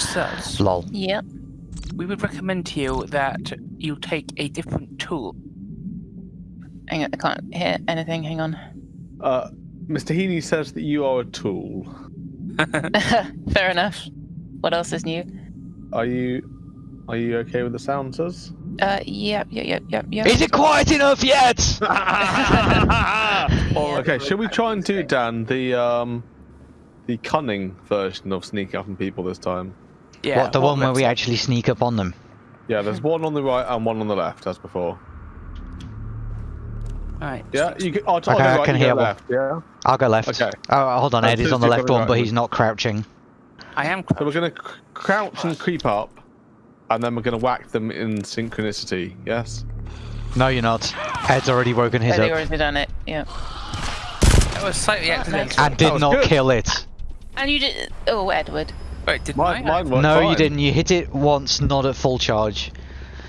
Sirs, Lol. Yep. we would recommend to you that you take a different tool. Hang on, I can't hear anything. Hang on. Uh, Mr. Heaney says that you are a tool. Fair enough. What else is new? Are you are you okay with the sound, sirs? Uh, yep, yep, yep, yep, yep. Is it quiet enough yet? Okay, should we try and do Dan the um the cunning version of sneak up on people this time? Yeah. what, the one where we actually sneak up on them? Yeah, there's one on the right and one on the left as before. Right. Yeah, you can. I'll, Okay, I'll go I right, can you hear one. left. Yeah. I'll go left. Okay. Oh, hold on, Ed is on the left going one, but he's not crouching. I am. So we're gonna crouch and creep up, and then we're gonna whack them in synchronicity. Yes. No, you're not. Ed's already woken his they up already done it. Yeah. That was slightly accidental. and did not good. kill it. And you did. Oh, Edward. Wait, did Mine, mine worked No, you didn't. You hit it once, not at full charge.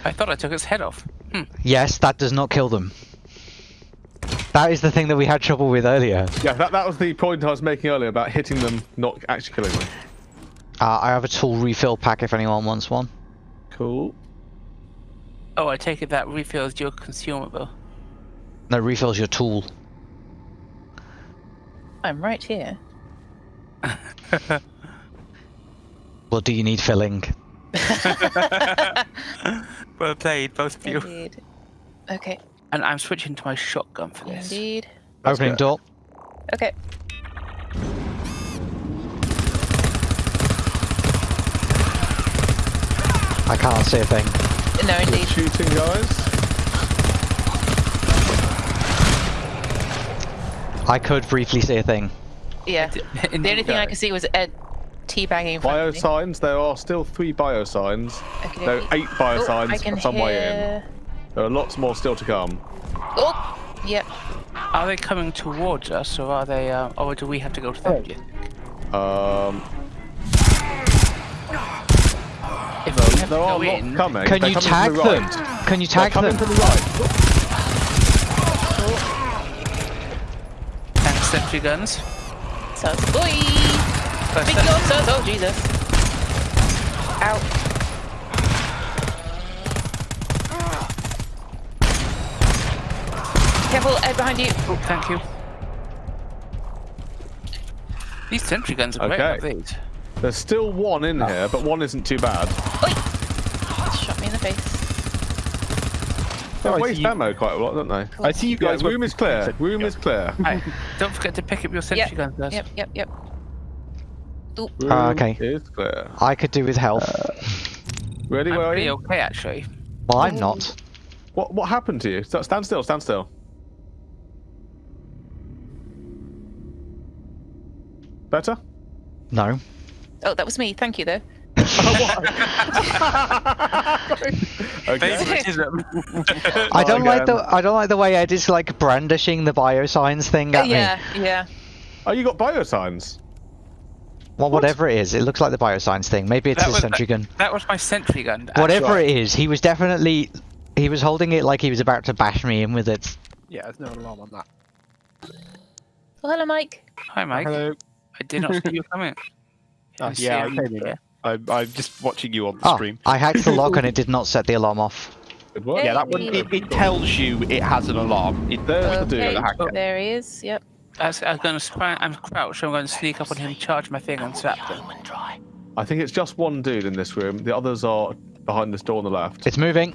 I thought I took its head off. Hmm. Yes, that does not kill them. That is the thing that we had trouble with earlier. Yeah, that, that was the point I was making earlier about hitting them, not actually killing them. Uh, I have a tool refill pack if anyone wants one. Cool. Oh, I take it that refills your consumable. No, refills your tool. I'm right here. Well, do you need filling? well played, both of you. Indeed. Okay. And I'm switching to my shotgun for this. Indeed. That's Opening good. door. Okay. I can't see a thing. No, Good indeed. shooting, guys. I could briefly see a thing. Yeah. The only thing I could see was Ed teabagging in front Bio signs. There are still three bio signs. Okay, There are eight bio Oh, I signs can some way in. There are lots more still to come. Oh, yep. Are they coming towards us, or are they, uh, or do we have to go to them? do you? Um, If we there are go in, coming. Can They're you coming tag the them? right. Can you They're tag coming them? to the right. thanks, sentry guns. So, boy! First Big sentry- oh, Jesus. Ow. Careful, Ed behind you. Oh, thank you. These sentry guns are great. Okay. aren't these? There's still one in here, but one isn't too bad. Oi! Shot me in the face. They Oh, I waste see you- ammo quite a lot, don't they? I see you guys. were- room is clear. Room is clear. Right, don't forget to pick up your sentry Yep, guns. guys. Yep, yep, yep. Ooh, Room Ah, okay. is clear. I could do with health. Ready? I'm Where are pretty you? okay, actually. well, I'm not. What What happened to you? Stand still. Stand still. Better? No. oh, that was me. Thank you, though. Okay. I don't like the I don't like the way Ed is like brandishing the biosigns thing at me. yeah, yeah. Oh, you got bio signs. Well, whatever it is, it looks like the biosigns thing. Maybe it's That his was- sentry gun. that was my sentry gun. Whatever right. it is, he was definitely he was holding it like he was about to bash me in with it. Yeah, there's no alarm on that. Well, hello, Mike. Hi, Mike. Hello. I did not see you coming. Oh, uh, Didn't yeah, I you came in. here. I'm, I'm just watching you on the Oh, stream. I hacked the lock and it did not set the alarm off. Good. Yeah, that one. It, it tells you it has an alarm. It, oh, There's Okay, dude. the hacker. there he is. Yep. I was, I was going to I'm crouched. I'm going to sneak up on him, charge my thing, and slap them. I think it's just one dude in this room. The others are behind this door on the left. It's moving.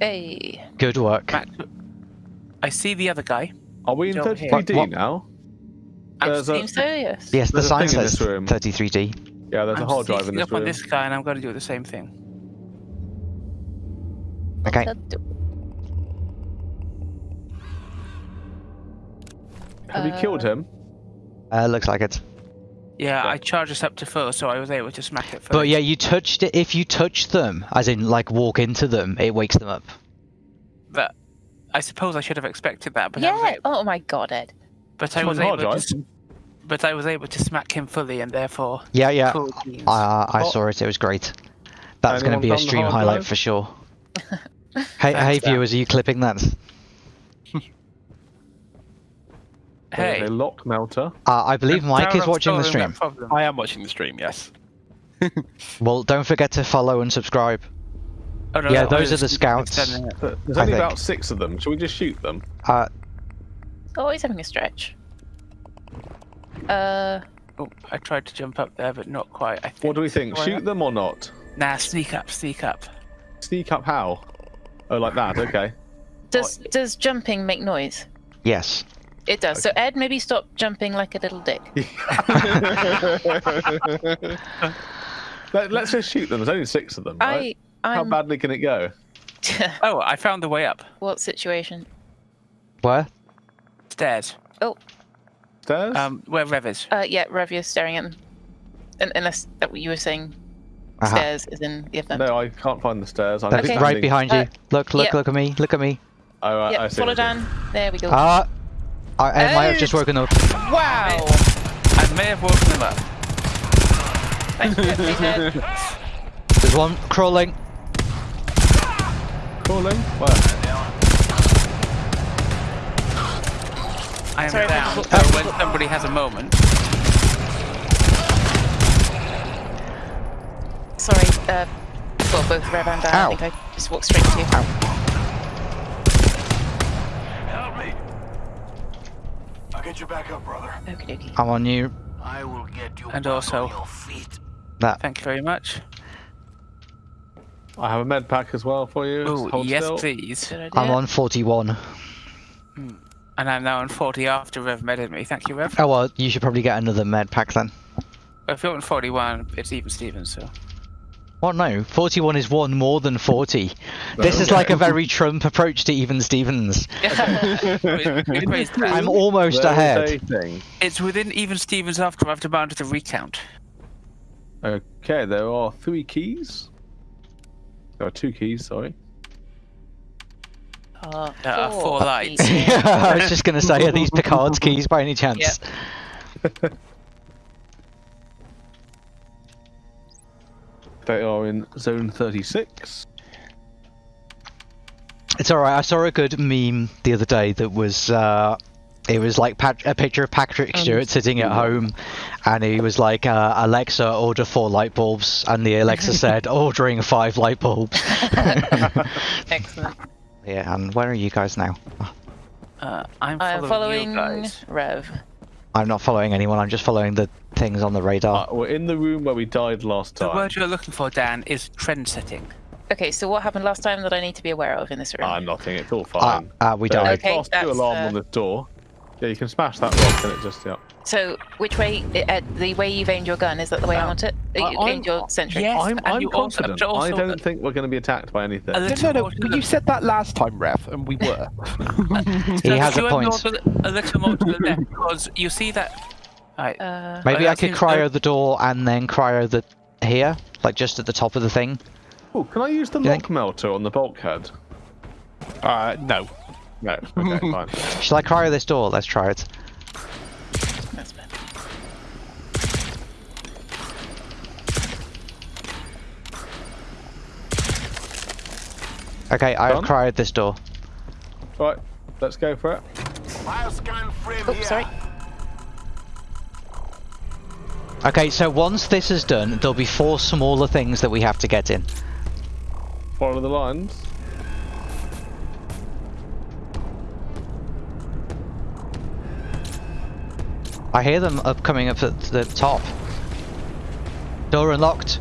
Hey. Good work. Mac, I see the other guy. Are we in Over here. 33D now? I'm There's a- so, yes. Yes, the There's a sign says 33D. Yeah, there's I'm a hard drive in sneaking this up on this guy, and I'm going to do the same thing. Okay. Have you killed him? Uh, looks like it. Yeah, Okay. I charged us up to four, so I was able to smack it first. But yeah, you touched it. If you touch them, as in like walk into them, it wakes them up. But I suppose I should have expected that. But Yeah. able, Oh my god, Ed. but I was able hard to. drive. But I was able to smack him fully, and therefore. Yeah, yeah. full teams. I I Oh. saw it. It was great. That's going to be a stream highlight drive? for sure. hey, Thanks, hey viewers, are you clipping that? Hey, There's a lock melter. Uh, I believe Mike Tower is watching the stream. I am watching the stream. Yes. Well, don't forget to follow and subscribe. Oh, no, Yeah, no, those are the scouts. extending it. But There's only about six of them. Shall we just shoot them? Uh, Oh, he's having a stretch. Uh, Oh, I tried to jump up there, but not quite. I think. What do we think? Shoot not? them or not? Nah, sneak up, sneak up. Sneak up how? Oh, like that. Okay. does does jumping make noise? yes. It does. So Ed, maybe stop jumping like a little dick. Let, us just shoot them. There's only six of them. Right? I How badly can it go? Oh, I found the way up. what situation? Where? Stairs. Oh, Stairs? Um, where Rev is. uh, yeah, Rev, you're staring at them. Un- unless that what you were saying Uh-huh. stairs is in the event. no, I can't find the stairs. I'm Okay. right behind you. Uh, look, look, yeah. look at me. Look at me. Oh, right, I Yep, see follow what down. There we go. Ah. I, Ed might have just woken up. wow! I may have woken them up. Thanks for letting me know. There's one crawling. Crawling? Where? I am Sorry, down. what- So when somebody has a moment, Sorry, uh, well, both Rev and Dan. Ow. I think I just walked straight to you. Help me. I'll get you back up, brother. Okie dokie. I'm on you. I will get you And also- on your feet. That. thank you very much. I have a med pack as well for you. Oh, yes, still. please. I'm on 41. Hmm. And I'm now on 40 after Rev medded me. Thank you, Rev. Oh well, you should probably get another med pack then. If you're on 41, it's even Stevens, so. Well, no, 41 is one more than 40. This is like a very Trump approach to even Stevens. It raised that. I'm almost There is ahead. It's within even Stevens after I've demanded the recount. Okay, there are three keys. There are two keys, sorry. Uh, There are four lights. feet. I was just going to say, are these Picard's keys by any chance? They are in zone 36. It's alright, I saw a good meme the other day that was, uh, it was like Pat- a picture of Patrick Stewart sitting at home, and he was like, uh, Alexa, order four light bulbs, and the Alexa said, ordering five light bulbs. Excellent. yeah, and where are you guys now? Uh, I'm I am following, following you guys. Rev. I'm not following anyone, I'm just following the things on the radar. Uh, we're in the room where we died last time. The word you're looking for, Dan, is trend setting. Okay, so what happened last time that I need to be aware of in this room? I'm nothing, it's all Uh, fine. uh, we There died. is a Okay, class two alarm uh, on the door. Yeah, you can smash that rock and it just, yeah. So, which way, uh, the way you've aimed your gun, is that the way I want it? You I'm- aimed your sentry? Yes, I'm, I'm you confident. but also I don't the- think we're going to be attacked by anything. A No, no, no. more to You said that last time, Rev, and we were. He has a point. the- A little more to the left, because you see that. Right. Uh, Maybe Oh, I could seems- cryo the door and then cryo the here, like just at the top of the thing. Oh, can I use the You lock melter on the bulkhead? Uh, no. No. Okay, fine. Shall I cryo this door? Let's try it. that's bad. Okay, I have Done? cryoed this door. Right, let's go for it. Bioscan frame here. sorry. Okay, so once this is done, there'll be four smaller things that we have to get in. Follow the lines. I hear them up coming up at the top. Door unlocked.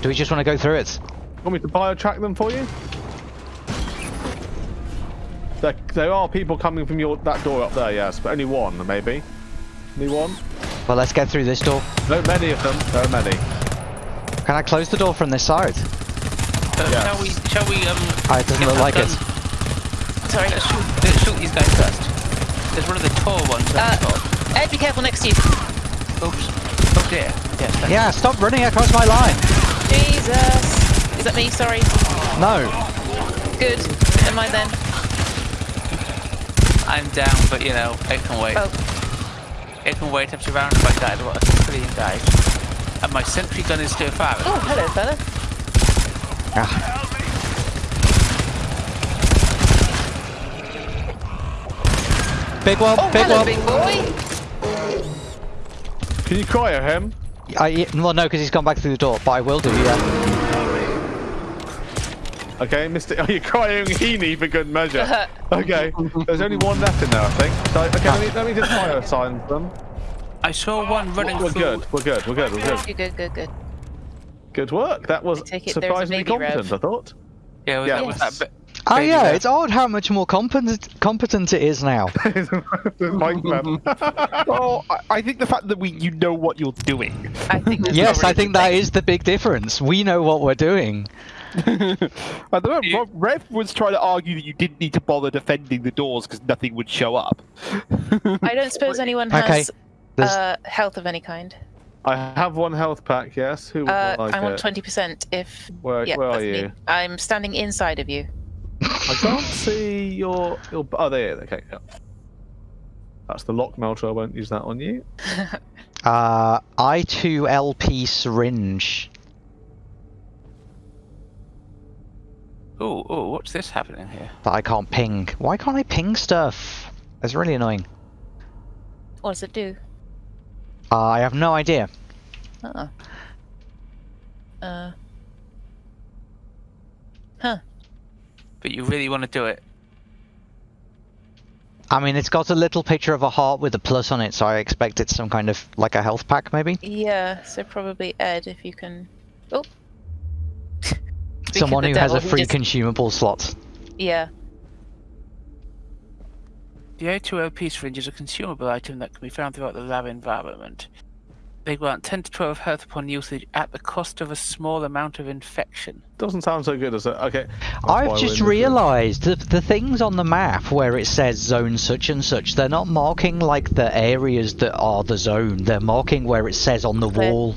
Do we just want to go through it? Want me to bio-track them for you? There, there are people coming from your that door up there, yes, but only one, maybe. Only one? Well, let's get through this door. No, many of them. There are many. Can I close the door from this side? Uh, Yes. Shall we? Shall we? Um. Ah, it doesn't look like done? it. Sorry. Let's shoot, let's shoot these guys first. There's one of the tall ones. Uh, at the top. Ed, be careful next to you. Oops. Oh dear. Yes. thank Yeah, stop running across my line. Jesus. Is that me? Sorry. No. Good. Never mind then. I'm down, but you know, it can wait. Oh, It can wait up to round if I died. What a civilian died. And my sentry gun is still firing. oh, hello, fella. Ah, big one, Oh, big hello, one. big boy. Can you cryo him? I, well, no, because he's gone back through the door, but I will do, yeah. Okay, Mr. Oh, you're crying Heaney for good measure. Okay, there's only one left in there, I think. So, okay, let me, let me just fire sign them. I saw one running We're through. good. We're good. We're good. We're good. Good, good, good, good. Good work. That was I take it there's a surprisingly baby rev. competent. I thought. Yeah, was Yeah. that was that bit. Oh Baby yeah, Rev. it's odd how much more competent competent it is now. Mike Webb. well, I, I think the fact that we you know what you're doing. Yes, I think that's yes, probably I a think good that thing. is the big difference. We know what we're doing. I don't know. You- Rev- Rev was trying to argue that you didn't need to bother defending the doors because nothing would show up. I don't suppose anyone has there's- uh, health of any kind. I have one health pack. Yes. Who would Uh, like I want twenty percent. If Where, yeah, where are that's me. you? I'm standing inside of you. I can't see your your. Oh, there. Okay. Yeah. That's the lock melter. I won't use that on you. Uh, I2LP syringe. Oh, oh, what's this happening here? that I can't ping. Why can't I ping stuff? That's really annoying. What does it do? Uh, I have no idea. Uh. Uh. Huh. But you really want to do it? I mean, it's got a little picture of a heart with a plus on it, so I expect it's some kind of like a health pack, maybe. Yeah. So probably Ed, if you can. Oh. Someone the who has a free just- consumable slot. Yeah. The I2LP syringe is a consumable item that can be found throughout the lab environment. They grant 10 to 12 health upon usage at the cost of a small amount of infection. Doesn't sound so good as it. Okay. that's I've just in this room. realised that the things on the map where it says zone such and such, they're not marking like the areas that are the zone. They're marking where it says on the Where? wall.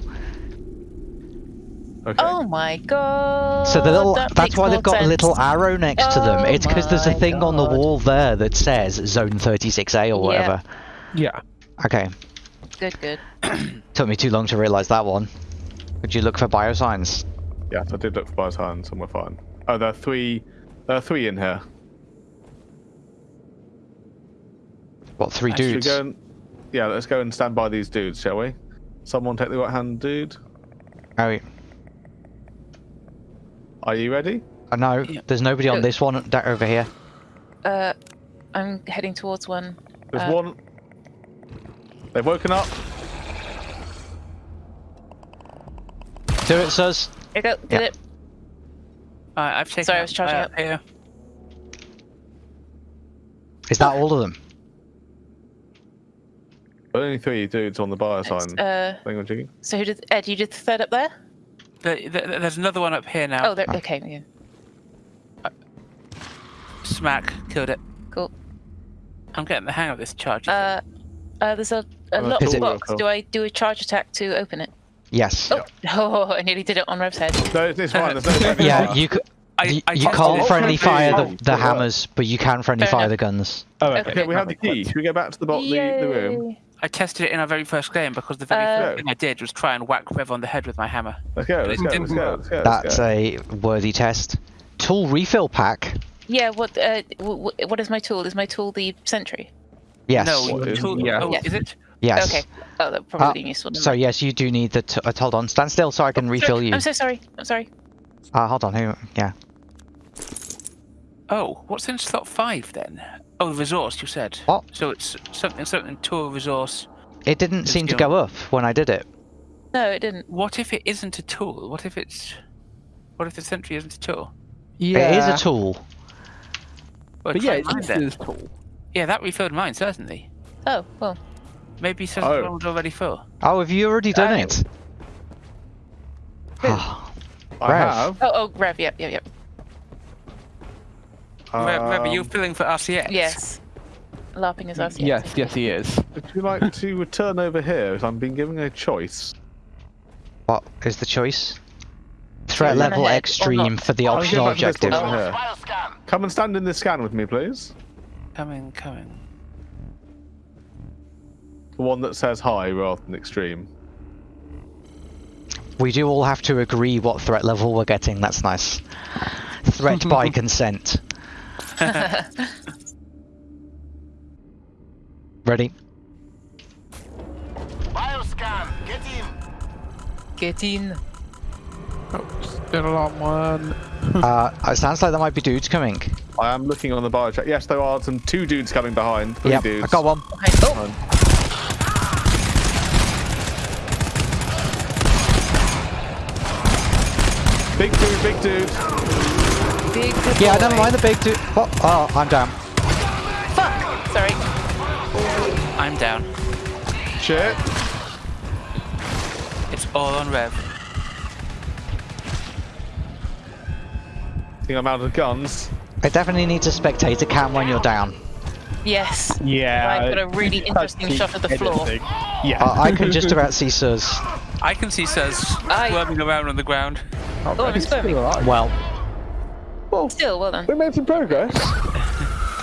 Okay. Oh my god. So the little, that that's why they've got a little arrow next to them. Oh It's because there's a oh my thing on the wall there that says zone 36A or whatever. Yeah. whatever. Yeah. Okay. Good, good. Took me too long to realise that one. Would you look for biosigns? Yes, I did look for biosigns and we're fine. Oh, there are three. There are three in here. What, three Should we dudes? go and, yeah, let's go and stand by these dudes, shall we? Someone take the right hand dude. Oh, yeah. Are you ready? Uh, no, Yeah. there's nobody on this one da- over here. Uh, I'm heading towards one. There's Uh, one. They've woken up. Do it, Sus. Here you go. Did Yeah. it? Alright, I've taken Sorry, I was charging uh, up. Here. Is that all of them? Only three dudes on the biosign Uh, on so who did Ed? You did the third up there? The, the, there's another one up here now. Oh, there, okay. Yeah. Smack, killed it. Cool. I'm getting the hang of this charge. Uh, uh, there's a, a locked Is it- box. Do I do a charge attack to open it? Yes. Oh, oh, I nearly did it on Rev's head. No, it's fine. No Yeah, fire. you c- I, you, I you can't it. friendly fire Oh, the, the hammers, but you can friendly Fair fire enough. the guns. Oh, Okay. okay. Okay, we have the key. Should we go back to the, bo- the, the room? I tested it in our very first game because the very Uh, first thing I did was try and whack Rev on the head with my hammer. Let's go. Let's go. Let's go. Let's go. That's a worthy test. Tool refill pack. Yeah. What? Uh, w- w- what is my tool? Is my tool the sentry? Yes. No, What your is- tool. yeah. Oh, Yes. is it? Yes. Okay. Oh, that probably Uh, be useful. So mind. yes, you do need the. T- uh, hold on, stand still so I can refill Sorry, you. I'm so sorry. I'm sorry. Uh, hold on, who? Yeah. Oh, what's in slot five then? Oh, the resource you said. What? So it's something, something tool resource. It didn't It's seem to go up when I did it. No, it didn't. What if it isn't a tool? What if it's? What if the sentry isn't a tool? Yeah. It is a tool. Well, But yeah, it's mine then. it's cool. Yeah, that refilled mine certainly. Oh, well. Maybe says Oh. the one's already full. Oh, have you already done I- it? I Rev. have. Oh, oh, Rev. Yep, yep, yep. Rev, Rev, are you um, filling for RCX? Yes. LARPing is us. yet? Yes, yes, he is. Would you like to return over here? As I'm being given a choice. what is the choice? Threat Turn level extreme for the optional give back to this objective. Come and stand in this scan with me, please. Coming, coming. The one that says high rather than extreme. We do all have to agree what threat level we're getting. That's nice. Threat by consent. Ready? Bioscan, get in. Get in. Still on one. Uh, it sounds like there might be dudes coming. I am looking on the bio chat. Yes, there are some two dudes coming behind. Three Yep, dudes. I got one. Okay. Oh, Big dude, big dude. big good Yeah, boy. never mind the big dude. What? Oh, I'm down. Fuck! Sorry. I'm down. Shit. It's all on Rev. I think I'm out of guns. I definitely need to spectate a cam when you're down. Yes. Yeah. I've got a really interesting shot of the floor. Yeah. Uh, I can just about see Suz. I can see Suz Aye. squirming around on the ground. Oh, I'm squirming. Well, Well, Still, well done. we made some progress.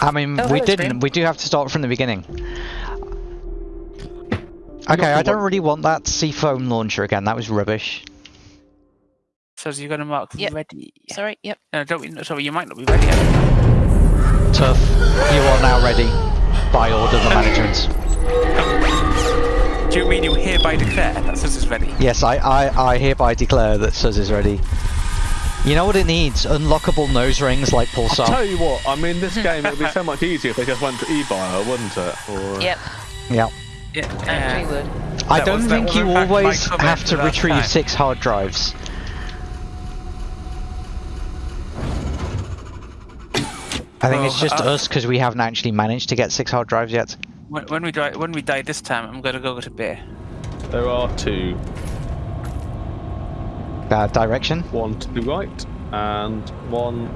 I mean, Oh, we didn't. Scream. We do have to start from the beginning. Okay, I don't really want that C-foam launcher again. That was rubbish. Suz, you're going to mark Yep. ready. Sorry, yep. No, don't. be- Sorry, you might not be ready yet. Tough. You are now ready. By order of the management. Do you mean you hereby declare that Suz is ready? Yes, I, I, I hereby declare that Suz is ready. You know what it needs? Unlockable nose rings like I'll Pulsar. tell you what, I mean, this game, would be so much easier if they just went to eBio, wouldn't it? Or... Yep. Yeah. Yeah. Actually uh, would. I That don't was- think you in fact my always have to retrieve time. six hard drives. I think it's just uh, us because we haven't actually managed to get six hard drives yet. When, when we die, when we die this time, I'm going to go to beer. There are two. Uh, direction. One to the right, and one...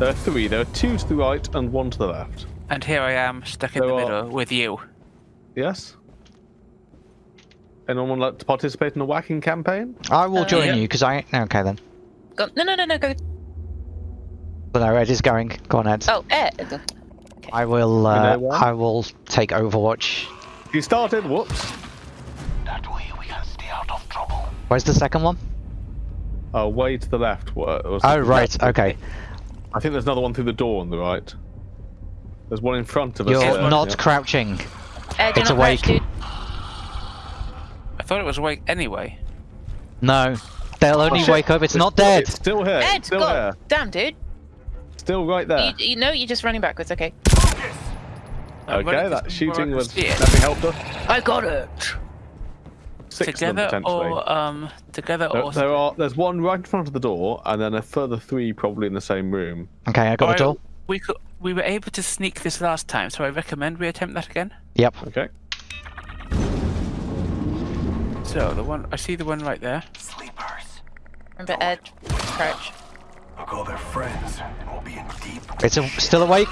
There are three. There are two to the right and one to the left. And here I am, stuck in There the are- middle with you. Yes? Anyone like to participate in a whacking campaign? I will Uh, join yeah. you because I. Okay then. Go. No, no, no, no, go. But no, Ed is going. Go on, Ed. Oh, Ed. I will. Uh. I will take Overwatch. You started, whoops. That way we can stay out of trouble. Where's the second one? Oh, way to the left. What, Oh the- right. Okay. I think there's another one through the door on the right. There's one in front of us. You're there, not yeah. crouching. Ed, you're It's not awake. crouched. I thought it was awake anyway. No. They'll only Oh, wake up. It's, not still- dead. It's still here. Ed, it's still God. here. Damn, dude. Still right there. You, you know you're just running backwards. Okay. I'm okay, that shooting was I can see it. nothing helped us. I got it. Six together them or um together There, or there are. There's one right in front of the door, and then a further three probably in the same room. Okay, I got Alright, the door. We could we were able to sneak this last time, so I recommend we attempt that again. Yep. Okay. So the one I see the one right there. Sleepers. Remember, Ed. Crouch. I'll call their friends, and we'll be in deep. It's a, still awake.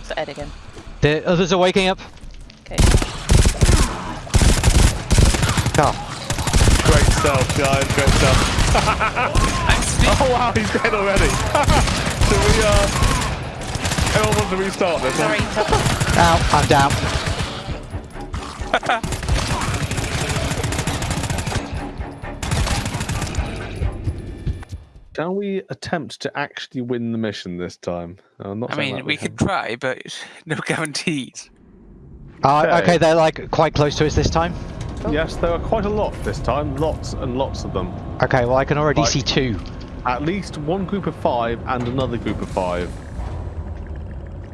It's Ed again. The others are waking up. Okay. Oh, Great stuff, guys. Great stuff. Oh wow, he's dead already. so we uh, everyone wants to restart this. Sorry. One. tough. ow, I'm down. Can we attempt to actually win the mission this time? I'm not I mean, that we could try, but no guarantees. Uh, Okay. okay, they're like quite close to us this time. Yes, there are quite a lot this time. Lots and lots of them. Okay, well I can already Right. see two. At least one group of five and another group of five.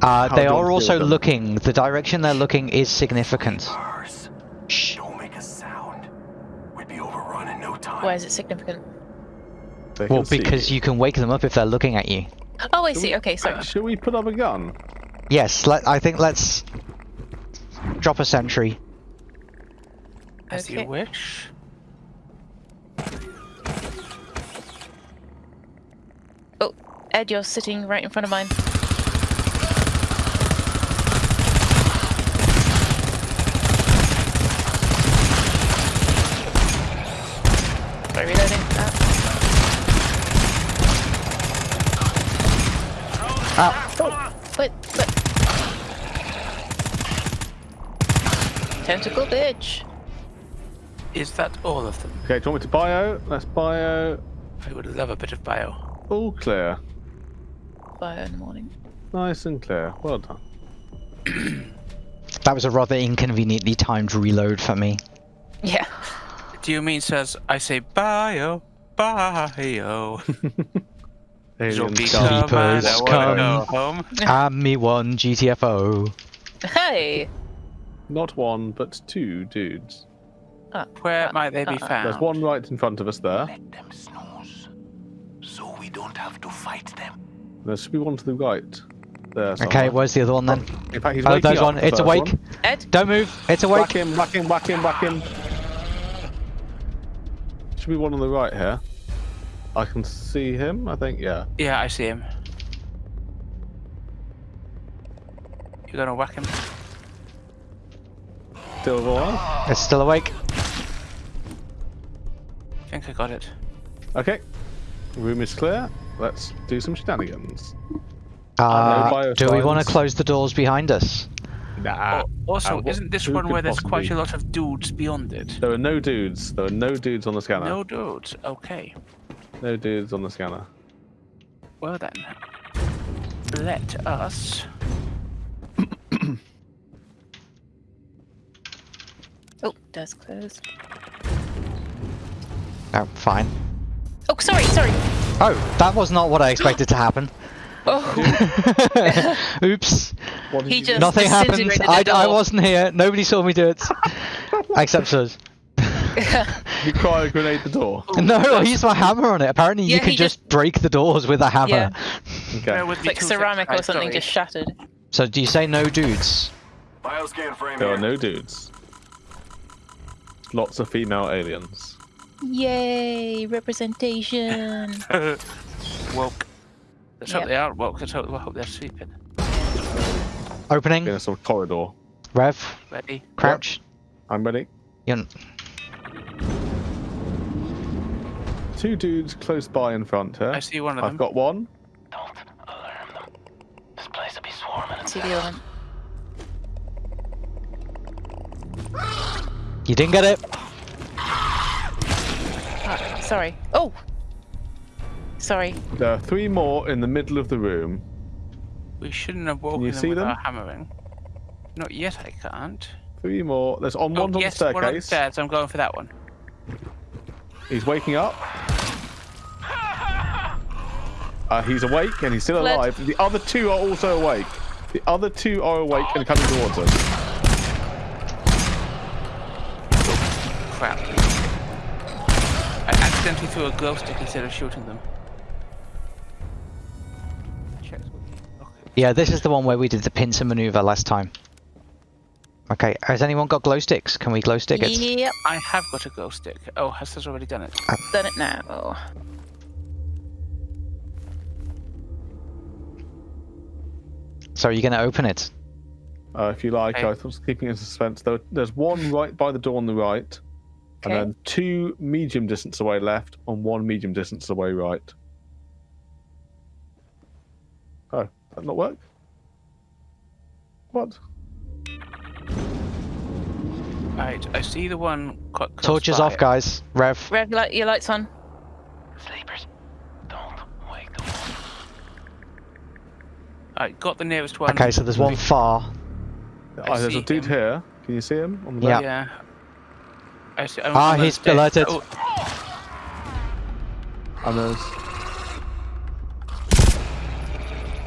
Uh, they do you want to are also them? looking. The direction they're looking is significant. Shh. Don't make a sound. We'd be overrun in no time. Why is it significant? They Well, can see because you can wake them up if they're looking at you. Oh, I Should see. we- Okay, sorry. Uh, Should we put up a gun? Yes, let, I think let's drop a sentry. As Okay. you wish. Oh, Ed, you're sitting right in front of mine. Sorry, reloading. Ah. Ow. Oh, wait, wait. Tentacle bitch. Is that all of them? Okay, do you want me to bio? Let's bio. I would love a bit of bio. All clear. Bio in the morning. Nice and clear. Well done. That was a rather inconveniently timed reload for me. Yeah. Do you mean says I say bio bio? Aliens Zombie come. come Sleepers wanna come. home. And me one GTFO. Hey! Not one, but two dudes. Uh, Where uh, might they be Uh-uh. found? There's one right in front of us there. Let them snooze. So we don't have to fight them. There should be one to the right. There. Okay, where's the other one then? In fact, he's Oh, waking there's up, one. the It's awake. one. Ed? Don't move. It's Whack awake. him, whack him, whack him, whack him. Should be one on the right here. I can see him, I think, yeah. Yeah, I see him. You're gonna whack him? Still alive. It's still awake. I think I got it. Okay. Room is clear. Let's do some shenanigans. Uh, no do we want to close the doors behind us? Nah. Oh, also, uh, what- isn't this one where there's quite a lot of dudes beyond it? There are no dudes. There are no dudes on the scanner. No dudes. Okay. No dudes on the scanner. Well then, let us. Oh, does close. Oh, fine. Oh, sorry, sorry. Oh, that was not what I expected to happen. Oh, Oops. He you just- do? Nothing happened. I, I wasn't here. Nobody saw me do it. Except us. You cryo grenade the door. No, I used my hammer on it. Apparently, you can he just break the doors with a hammer. Yeah. Okay. Bear with it's like two ceramic seconds, or something sorry. just shattered. So, do you say no dudes? Bioscan frame There here. are no dudes. Lots of female aliens. Yay, representation. woke. Let's hope Yep. they aren't woke. Let's hope, I hope they're sleeping. Opening. In a sort of corridor. Rev. Ready? Crouch. I'm ready. You're- Two dudes close by in front here. I see one of them. I've got one. Don't alarm them. This place will be swarming. I See the other one. You didn't get it. Ah, sorry. Oh! Sorry. There are three more in the middle of the room. We shouldn't have woken you them see with them? our hammering. Not yet, I can't. Three more. There's on Oh, one on yes, the one on the stairs. I'm going for that one. He's waking up. Uh, he's awake and he's still Fled. alive. The other two are also awake. The other two are awake and coming towards us. Crap. I accidentally threw a glow stick instead of shooting them. Yeah, this is the one where we did the pincer maneuver last time. Okay, has anyone got glow sticks? Can we glow stick it? Yep, I have got a glow stick. Oh, has Hester's already done it. I've done it now. So are you going to open it? Uh, if you like, Okay. I was keeping it in suspense. There, there's one right by the door on the right, and then two medium distance away left, and one medium distance away right. Oh, that not work? What? Right, I see the one. Quite close Torches by. off, guys. Rev. Rev, light, your lights on. Sleepers, don't wake them up. Right, got the nearest one. Okay, so there's one far. Ah, there's a dude him. here. Can you see him? On the Yeah. Yeah. I see, I'm Ah, he's stairs. alerted. Oh, And there's.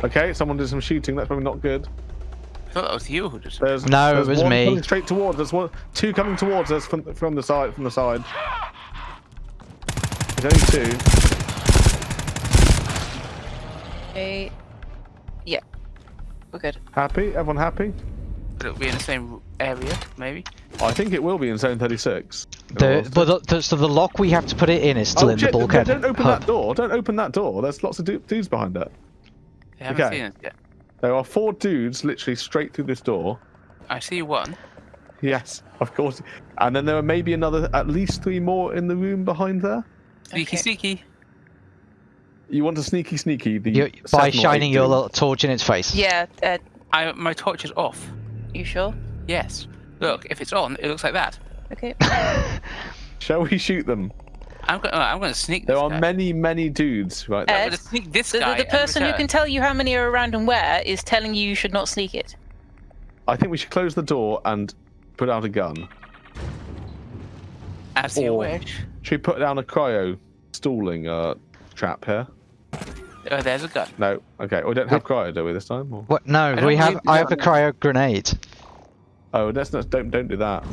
Okay, someone did some shooting. That's probably not good. I thought that was you who just. There's No, it was one me. Coming straight towards. us. one, two coming towards us from from the side. From the side. There's only two. Okay. Yeah. We're good. Happy? Everyone happy? But it'll be in the same area, maybe. I think it will be in zone 36. The, but the, the, so the lock we have to put it in is still oh, in shit, the bulkhead. Don't open hub. that door. Don't open that door. There's lots of dudes behind it. They haven't Okay. seen it yet. There are four dudes literally straight through this door. I see one. Yes, of course. And then there are maybe another, at least three more in the room behind there. Sneaky, Okay. sneaky. You want to sneaky sneaky the You, by shining your little torch in its face. Yeah, uh, I my torch is off. you sure? Yes. Look, if it's on, it looks like that. Okay. Shall we shoot them? I'm going. I'm going to sneak. There this are guy. many, many dudes right Uh, I'm there. going to sneak this The, the, guy. the and person who can tell you how many are around and where is telling you you should not sneak it. I think we should close the door and put out a gun. As you wish. Should we put down a cryo stalling uh, trap here? Oh, there's a gun. No. Okay. We don't have cryo, do we, this time? Or... What? No, we have. I have a cryo grenade. Oh, that's not. Don't don't do that.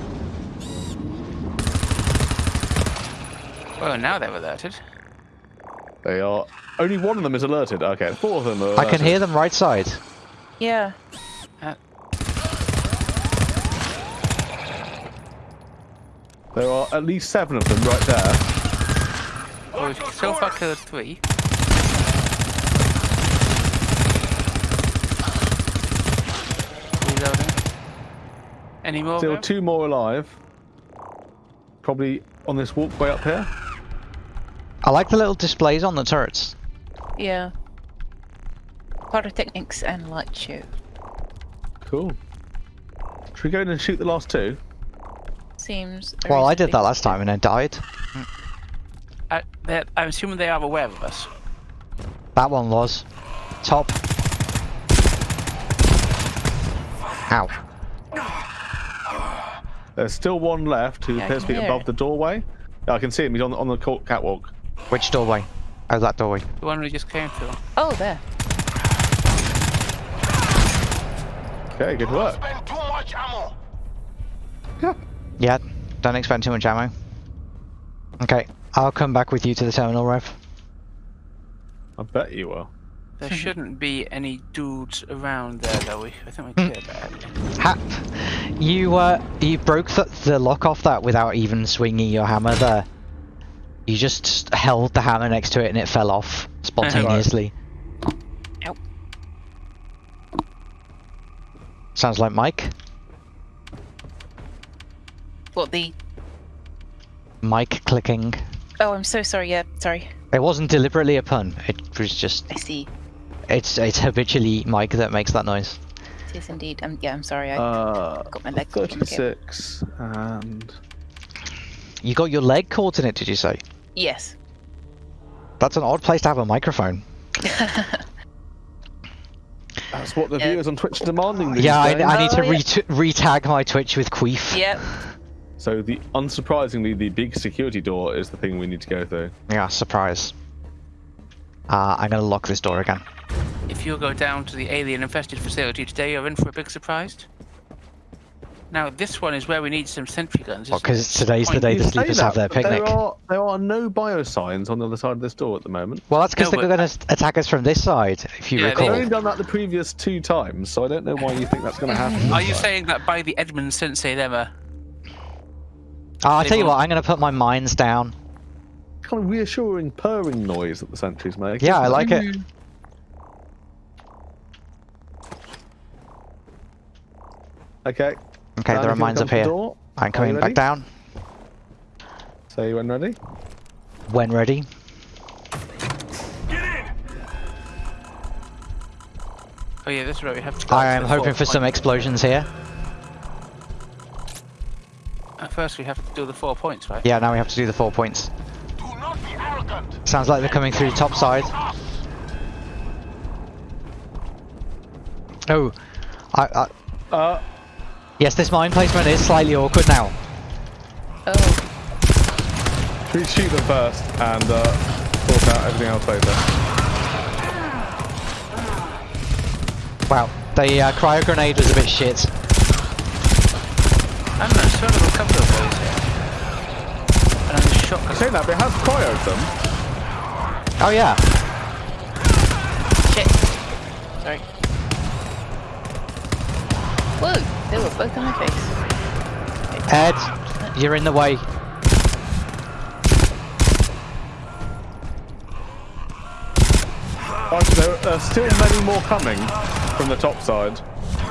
Well, now they're alerted. They are. Only one of them is alerted. Okay, four of them are. I can hear them right side. Yeah. Uh, there are at least seven of them right there. Oh, well, we've so far killed three. Any more? Still two more alive. Probably on this walkway up here. I like the little displays on the turrets. Yeah. Pyrotechnics and light show. Cool. Should we go in and shoot the last two? Seems. Well, I did that last time and I died. I, I'm assuming they are aware of us. That one was. Top. Ow. There's still one left who Yeah, appears to be above it. the doorway. I can see him. He's on, on the catwalk. Which doorway? Oh, that doorway. The one we just came through. Oh, there. Okay, good work. Spend too much ammo. Yeah, don't expend too much ammo. Okay, I'll come back with you to the terminal, Rev. I bet you will. There shouldn't be any dudes around there, though. We, I think we cleared that. area. Ha! You, uh, you broke the, the lock off that without even swinging your hammer there. You just held the hammer next to it and it fell off spontaneously. Ow. Sounds like Mike. What the? Mike clicking. Oh, I'm so sorry. Yeah, sorry. It wasn't deliberately a pun. It was just I see. it's it's habitually Mike that makes that noise. It is indeed. Um, yeah, I'm sorry. I Uh, got my leg caught in the game. 36 and You got your leg caught in it, did you say? Yes. That's an odd place to have a microphone. that's what the Yeah. viewers on Twitch are demanding. These Yeah, I, days. I need to Oh, yeah. re- re-tag my Twitch with Queef. Yep. So the unsurprisingly, the big security door is the thing we need to go through. Yeah, surprise. Uh, I'm gonna lock this door again. If you go down to the alien-infested facility today, you're in for a big surprise. Now, this one is where we need some sentry guns. Because it? today's the day the sleepers that, have their picnic. There are there are no biosigns on the other side of this door at the moment. Well, that's because No, they're gonna attack us from this side, if you Yeah, they- They've only done that the previous two times, so I don't know why you think that's going to happen. Are you time. saying that by the Edmund Sensei Lemma? Oh, uh, ah, I'll tell you what, I'm gonna put my mines down. kind of reassuring purring noise that the sentries make? Yeah, I like it. Okay. Okay, Dan, there are mines up here. door, I'm coming back down. Say when ready. When ready. Get in. Oh yeah, this is where we have to go. I am hoping for some explosions here. Uh, First, we have to do the four points, right? Yeah, now we have to do the four points. Do not be arrogant. Sounds like they're coming through top side. Oh, I, I, Uh, yes, this mine placement is slightly awkward now. Oh. should we shoot them first and uh, sort out everything else later? Wow, the uh, cryo grenade was a bit shit. I'm not know, sort of a couple of those here. And then the shotgun. Saying that, but it has cryoed them. Oh yeah, Shit. Sorry. Whoa! They were both on my face. Ed, you're in the way. There there are still many more coming from the top side.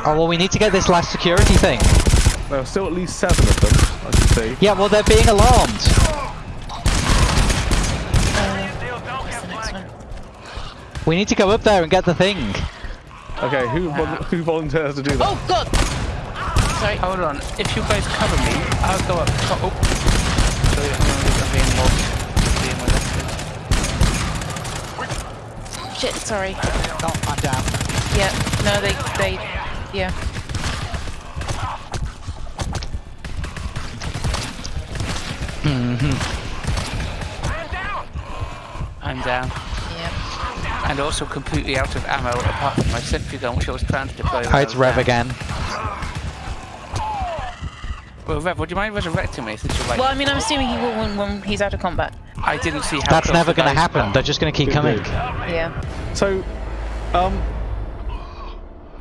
Oh well, we need to get this last security thing. There are still at least seven of them, I can see. Yeah, well they're being alarmed. What's the next one? We need to go up there and get the thing. Okay, who vol- who volunteers to do that? Oh god! Sorry. Hold on, if you guys cover me, I'll go up top. Oh. Sorry, I'm gonna- I'm being mobbed. Being molested. Shit, sorry. Oh, I'm down. Yeah, no, they, they, yeah. Mhm. I'm down. Yeah. And also completely out of ammo apart from my sentry gun, which I was trying to deploy. when it's Rev down. again. Well, Rev, would you mind resurrecting me since you're like... Well, I mean, I'm assuming he will when, when he's out of combat. I didn't see how That's never going to happen. were. They're just going to keep Good coming. dude. Yeah. So, um,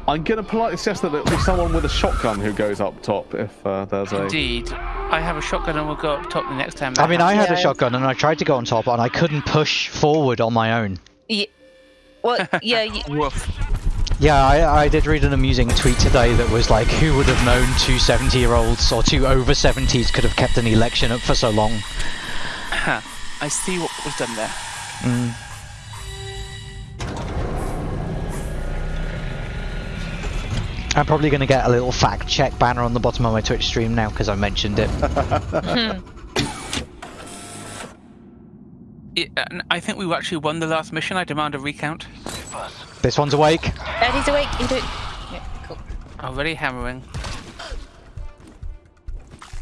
I'm going to politely suggest that it'll be someone with a shotgun who goes up top if uh, there's a. Indeed. I have a shotgun and we'll go up top the next time. I that mean, I had a shotgun and I tried to go on top and I couldn't push forward on my own. Yeah. Well, yeah. y- Woof. Yeah, I, I did read an amusing tweet today that was like, who would have known two 70 year olds or two over 70s could have kept an election up for so long? Huh. I see what was done there. Mm. I'm probably going to get a little fact check banner on the bottom of my Twitch stream now because I mentioned it. Yeah, and I think we actually won the last mission. I demand a recount. This one's awake. Ed, he's awake. You do it. Yeah, cool. Already hammering.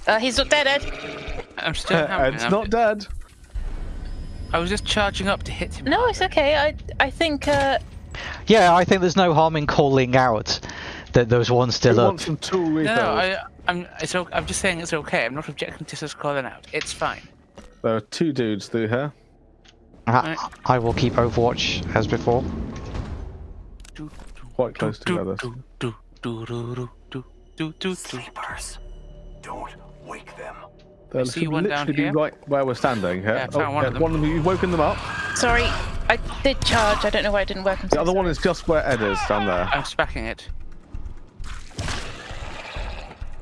Uh, he's not dead, Ed. I'm still hammering. it's I'm- not dead. I was just charging up to hit him. No, it's okay. I I think uh, Yeah, I think there's no harm in calling out that there's one Who still up. wants some tool refills? No, I, I'm. It's. o- I'm just saying it's okay. I'm not objecting to us calling out. It's fine. There are two dudes through here. I, I will keep Overwatch as before. Do, do, Quite close do, together. Do, do. Sleepers. Don't wake them. They see should one down literally be here. right where we're standing here. Yeah, I found one of them. one of them. You've woken them up. sorry. I did charge. I don't know why it didn't work. I'm The so other one is just where Ed is down there. I'm spacking it.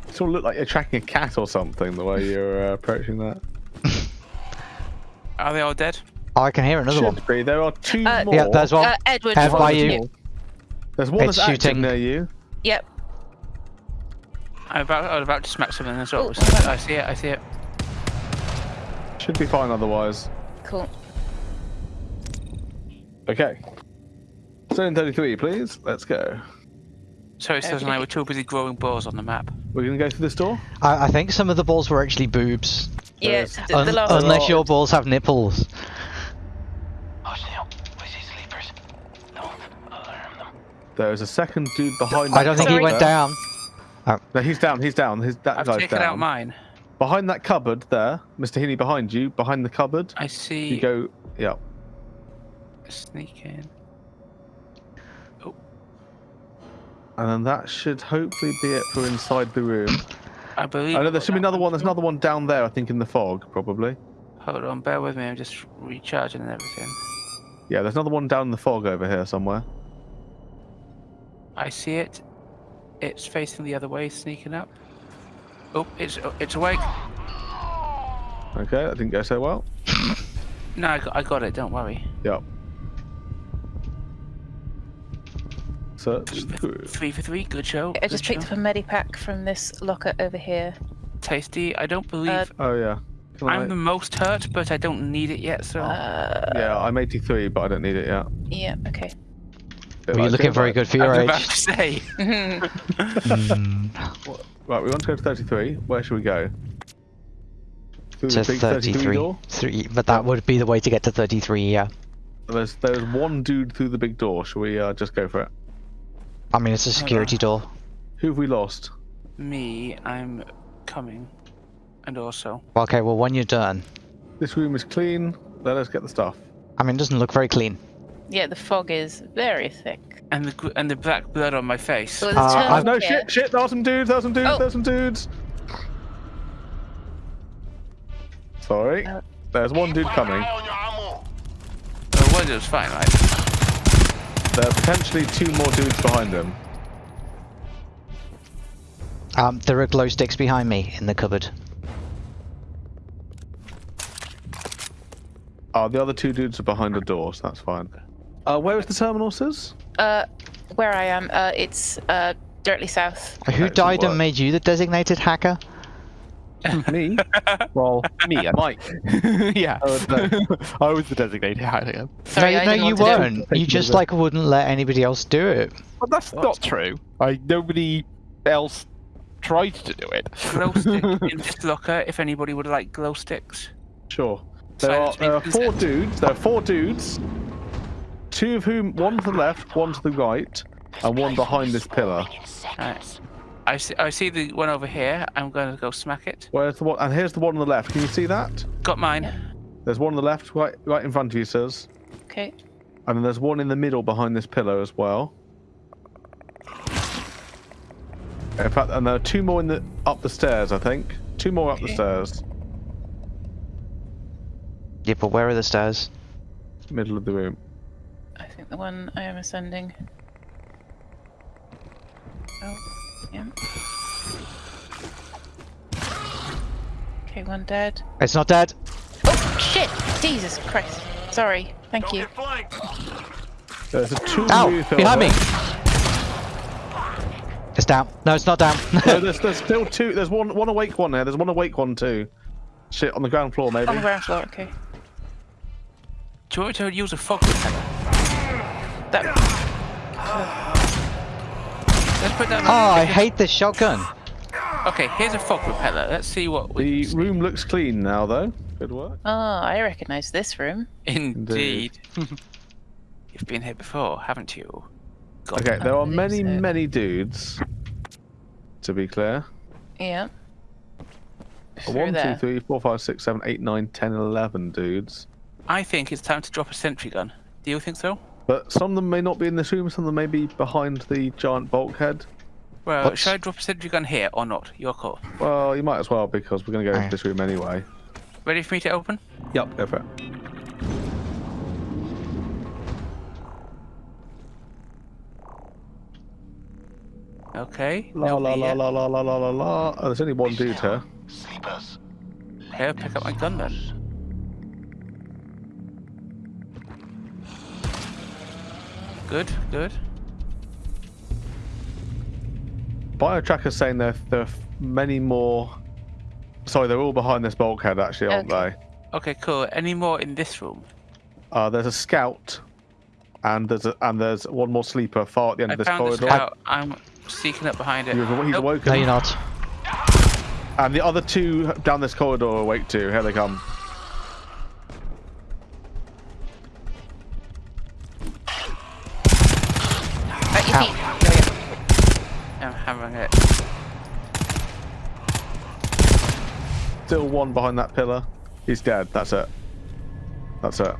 You sort of look like you're tracking a cat or something the way you're uh, approaching that. Are they all dead? Oh, I can hear another one. Be. There are two Uh, more. Yeah, there's one. Uh, Edward. Head just by wanted you. To- There's one It's that's shooting. near you. Yep. I'm about. I was about to smack something as well. Oh. I see it. I see it. Should be fine otherwise. Cool. Okay. Zone 33, please. Let's go. Sorry, Saz and I were too busy growing balls on the map. We're gonna go through this door. I, I think some of the balls were actually boobs. Yeah. There's- The, the Un- unless your balls have nipples. Hush now. We see sleepers. Don't alarm them. There's a second dude behind. I don't think he went cupboard down. there. No, he's down. He's down. His, that I've guy's taken down. out mine. Behind that cupboard there, Mr. Heaney, behind you, behind the cupboard. I see. You go. Yeah. Sneak in. Oh. And then that should hopefully be it for inside the room. I believe. I know there should be another one. There's another one down there. I think in the fog, probably. Hold on, bear with me. I'm just recharging and everything. Yeah, there's another one down in the fog over here somewhere. I see it. It's facing the other way, sneaking up. Oh, it's it's awake. Okay, that didn't go so well. No, I got, I got it. Don't worry. Yep. Search through. Three for three. Good show. I just good picked up a medipack from this locker over here. tasty. I don't believe Uh, Oh yeah. Can I- I'm the most hurt, but I don't need it yet. So Uh, Yeah, I'm 83, but I don't need it yet. yeah. Okay. Well, you're looking very good for I your was age. about to say. Mm, Right, we want to go to 33. Where should we go? Through to 33 33. Three, but that would be the way to get to 33, yeah. There's there's one dude through the big door. Shall we uh, just go for it? I mean, it's a security door. Who have we lost? Me, I'm coming, and also Okay, well, when you're done. This room is clean. Let us get the stuff. I mean, it doesn't look very clean. Yeah, the fog is very thick. and the and the black blood on my face. So there's Uh, I've- No here. shit, shit. There are some dudes. There are some dudes. Oh. There are some dudes. Sorry. Uh, There's one dude coming. Eye on your ammo. Oh, well, was fine, right? There are potentially two more dudes behind him. Um, there are glow sticks behind me in the cupboard. Oh, the other two dudes are behind the door, so that's fine. Uh, where is the terminal, Sis? Uh, where I am, uh, it's uh directly south. Who died and made you the designated hacker? Me? well, Me, I Mike. yeah. No. I was the designated hacker. Sorry, no, no, you want to do- weren't. You you, just like wouldn't let anybody else do it. But that's not true. I nobody else tried to do it. glow stick in this locker if anybody would like glow sticks. Sure. There are, Silence there are means four dudes. There are four dudes. Two of whom, one to the left, one to the right, and one behind this pillar. Right. I see, I see the one over here. I'm going to go smack it. Where's the one? And here's the one on the left. Can you see that? Got mine. There's one on the left, right, right in front of you, sirs. Okay. And then there's one in the middle behind this pillar as well. In fact, and there are two more in the up the stairs. I think two more up the stairs, Yeah, but where are the stairs? middle of the room. I think the one I am ascending. Oh, yeah. Okay, one dead. It's not dead. Oh shit! Jesus Christ. Sorry. Thank Don't you. get flanked. There's a two Ow! Behind me! It's down. No, it's not down. No, there's, there's still two. There's one one awake one there. There's one awake one too. Shit, on the ground floor maybe. On the ground floor, okay. Do you want me to use a fog repeller? That Let's put down. Ah, oh, I hate this shotgun. Okay, here's a fog repeller. Let's see what we. The room looks clean now though. Good work. Oh, I recognise this room. Indeed. You've been here before, haven't you? God, Okay, there are many so. many dudes. To be clear. Yeah. Through One, there. three, four, five, six, seven, eight, nine, ten, eleven dudes. I think it's time to drop a sentry gun. Do you think so? But some of them may not be in this room, some of them may be behind the giant bulkhead. Well, What's- should I drop a sentry gun here or not? Your call. Well, you might as well because we're going to go into this room anyway. Ready for me to open? Yep, go for it. Okay. La la nobody la yet. la la la la la la. Oh, there's only one dude here. Sleepers. Okay, I'll pick up my gun then. Good, good. Biotracker's saying there, there are many more. Sorry, they're all behind this bulkhead actually, aren't Okay. Okay, cool. Any more in this room? Uh, there's a scout, and there's a, and there's one more sleeper far at the end I of this found the corridor. scout. I'm sneaking up behind it. You've, he's Nope. awoken. No, you're not. And the other two down this corridor are awake too. Here they come. One behind that pillar. He's dead. That's it. That's it.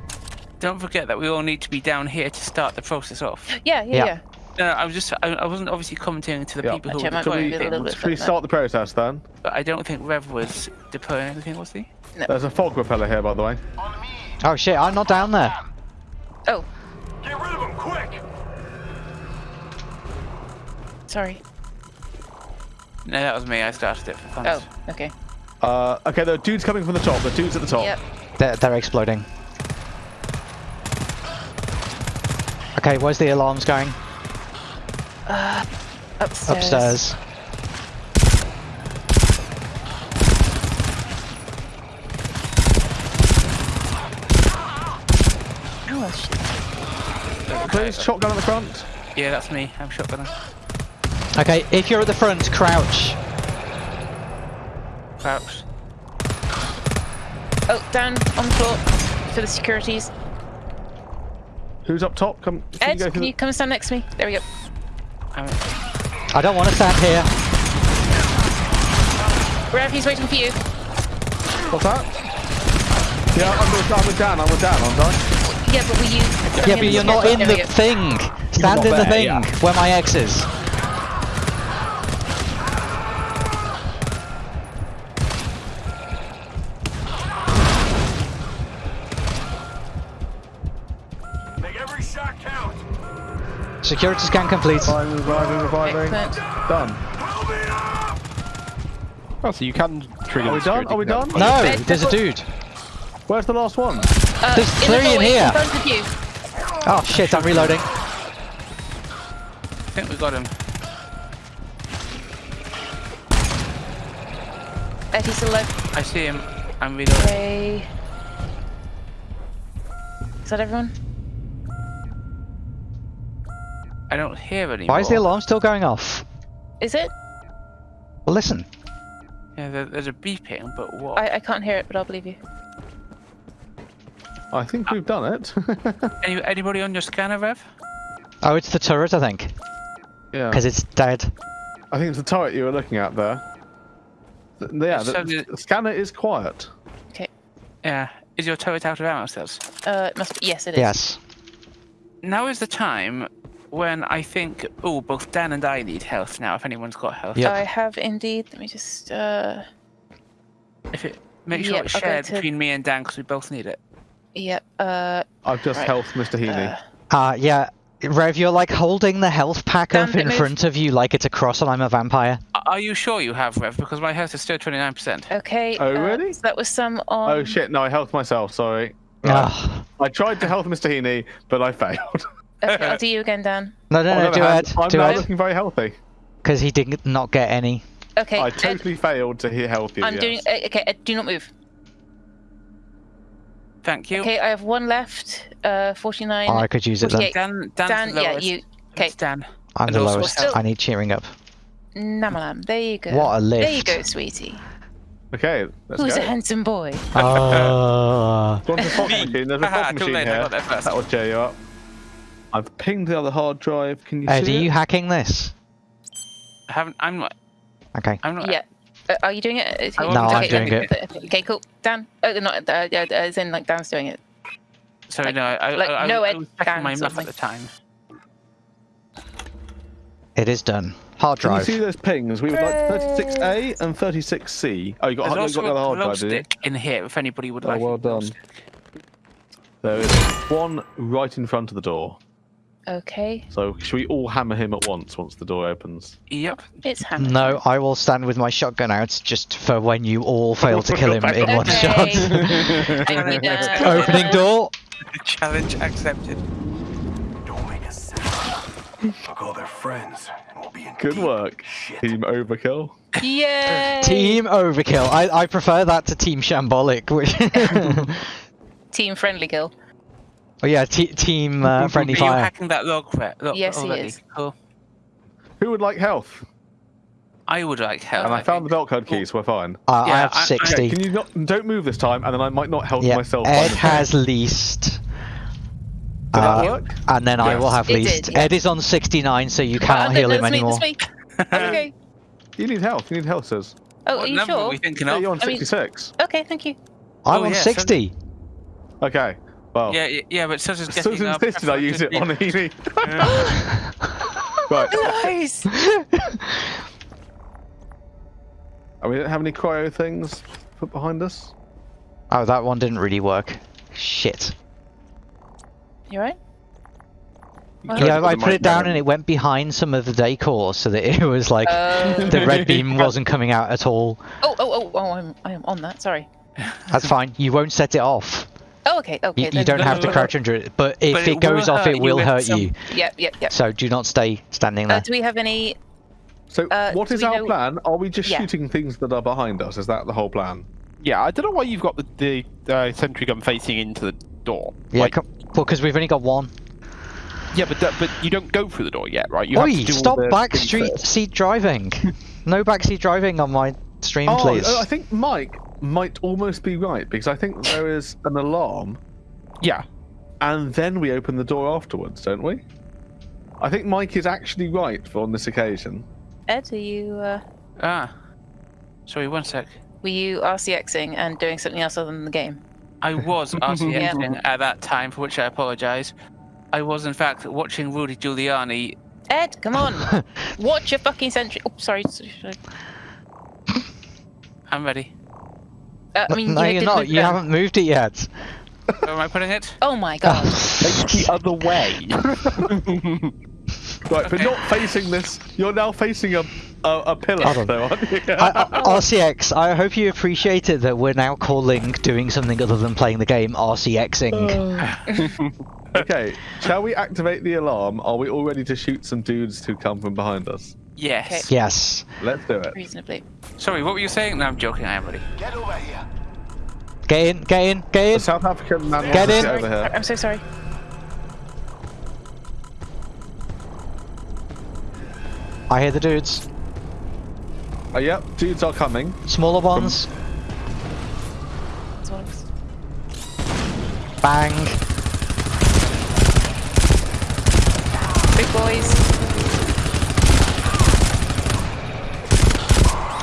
Don't forget that we all need to be down here to start the process off. Yeah, yeah, Yeah. yeah. No, no, I was just, I, I wasn't obviously commenting to the Yeah. people who Actually, I were might Shall want we, to be a little bit shall we further. start the process then? but I don't think Rev was deploying anything, was he? No. There's a fog repeller here, by the way. On me. Oh shit, I'm not down there. Oh, Get rid of him, quick. sorry. No, that was me. I started it for fun. Oh, okay. Uh, okay, the dudes coming from the top. The dudes at the top. Yep. They're, they're exploding. Okay, where's the alarms going? Upstairs. Upstairs. Oh, shit. Please, shotgun at the front. Yeah, that's me. I'm shotgunner. Okay, if you're at the front, crouch. Crouch. Oh, down on the floor for the securities. Who's up top? Come. Can Ed, you go can through you come stand next to me? There we go. I'm, don't want to stand here. Rev, he's waiting for you. What's that? Yeah, I'm with, I'm with Dan. I'm with Dan, aren't I? Yeah, but were you? Yeah, but you're not in There the thing. Stand in the there, thing yeah. where my ex is. Every shot count. Security scan complete. Reviving, reviving, reviving. Done. Help me up. Oh, so you can trigger Are we done? Are we gun. done? No, Ed, there's a dude. Where's the last one? Uh, There's in the three in hallway, here. In front of you. Oh shit, I'm reloading. I think we got him. Ed, he's still alive. I see him. I'm reloading. Okay. Is that everyone? I don't hear anymore. Why is the alarm still going off? Is it? Well, listen. Yeah, there, there's a beeping, but what? I, I can't hear it, but I'll believe you. I think we've done it. Any, anybody on your scanner, Rev? Oh, it's the turret, I think, yeah. because it's dead. I think it's the turret you were looking at there. Th- Yeah, So the, the- the scanner is quiet. Okay. Yeah. Is your turret out of ammo cells? Uh, it must be. Yes, it is. Yes. Now is the time when I think, oh, both Dan and I need health now. If anyone's got health, Yep. I have indeed. Let me just. Uh, if it make sure Yep, it's shared to- between me and Dan because we both need it. yep. Uh, I've just Right. helped Mr. Heaney. uh, Uh, yeah. Rev, you're like holding the health pack Dan, up bit in move. front of you like it's a cross and I'm a vampire. Are you sure you have Rev? Because my health is still 29%. okay. Oh, uh, really? so that was some on. oh shit! No, I helped myself. Sorry. Right. I tried to help Mr. Heaney, but I failed. Okay, I'll do you again, Dan. No, no, no, do hand, Ed. I'm Do now Ed. looking very healthy. Because he did not get any. Okay. I Ed, totally failed to he- help you. I'm yes. doing. Uh, okay, Ed, do not move. Thank you. Okay, I have one left. Uh, 49. Oh, I could use it then. Dan, Dan's Dan, the yeah, you. Okay, It's Dan. I'm And the lowest. still- I need cheering up. Namalam. There you go. What a lift. There you go, sweetie. Okay, let's Who's go. a handsome boy? Oh. Go on to the machine. There's a Haha, fog too machine late, I here. got there first. That will cheer you up. I've pinged the other hard drive. Can you Ed, are see you hacking this? I haven't. I'm not. Okay. I'm not. Yeah. Uh, are you doing it? Is he- No, No, I'm okay, doing okay, it. Okay, okay, cool. Dan. Oh, not. Uh, yeah, as in like Dan's doing it. Sorry, Like- no. I, like, I, I, no I Ed was checking Dan my sort map at the time. It is done. Hard drive. Can you see those pings? We would like 36A and 36C. Oh, you got, There's you got also the other hard drive, stick in here if anybody would Oh, like. well done. There is one right in front of the door. Okay. So should we all hammer him at once once the door opens? Yep. It's Hannah. No, I will stand with my shotgun out just for when you all fail to kill him in one shot. Thank you, Dan. Opening door. Challenge accepted. Don't make a sound. I'll call their friends, and we'll be in Good work, Shit. Team Overkill. Yay! Team Overkill. I, I prefer that to Team Shambolic. Which Team friendly kill. Oh yeah, te- Team uh, Friendly Are you Fire. hacking that log, Fred? Look, Yes, he is. Cool. Who would like health? I would like help. And I found the belt code keys. so we're fine. Uh, I Yeah, have I- I- Okay, 60. can you not don't move this time, and then I might not help yeah, myself. Ed by the- has least. Did uh, that work? And then I will have It least. did, yeah. Ed is on 69, so you Oh, cannot no, heal him me, anymore. that's me. okay. You need health. You need health, says. Oh, what are you number are sure? we thinking Yeah, of? you're on I mean- 66. Okay, thank you. I'm Oh, on yeah, so- 60. Okay. Well, Yeah, yeah, yeah, but Susan's as getting soon as uh, insisted I use it on preference Heaney. right. Nice. And we don't have any cryo things put behind us. oh, that one didn't really work. Shit. You right? You Yeah, tried I put it down mic and it went behind some of the decor so that it was like Oh. the red beam wasn't coming out at all. oh, oh, oh, oh, I'm, I am on that. Sorry. That's fine. You won't set it off. Oh, okay, okay. You, you don't have to no, crouch under it. But if But it, it goes off, it will if hurt some- you. Yep, yep, yep. So do not stay standing Uh, there. do we have any? So, Uh, what do is we our know- plan? Are we just Yeah. shooting things that are behind us? Is that the whole plan? Yeah, I don't know why you've got the, the uh, sentry gun facing into the door. yeah, Like, well, because we've only got one. yeah, but but you don't go through the door yet, right? You have to do stop the back things street first. seat driving. no backseat driving on my stream, Oh, please. I think Mike might almost be right because I think there is an alarm, Yeah, and then we open the door afterwards, don't we? I think Mike is actually right for on this occasion. Ed, are you? Uh, Ah. Sorry, one sec. were you RCXing and doing something else other than the game? I was RCXing at that time, for which I apologise. I was, in fact, watching Rudy Giuliani. Ed, come on. Watch your fucking sentry. Oh, sorry. sorry, sorry. I'm ready. Uh, I mean, no, you you're not. You haven't moved it yet. Where am I putting it? Oh my god. face the other way. Right, but not facing this. You're now facing a a, a pillar, though, aren't you? I, I, RCX, I hope you appreciated that we're now calling doing something other than playing the game RCXing. okay, shall we activate the alarm? Are we all ready to shoot some dudes who come from behind us? Yes. yes. Let's do it. Reasonably. Sorry, what were you saying? No, I'm joking. I am ready. Get over here. Get in, get in, get The in. South African man Get wants us in. to over here. I'm so sorry. I hear the dudes. Uh, yep, dudes are coming. Smaller ones. That's what it was. Bang. Big boys.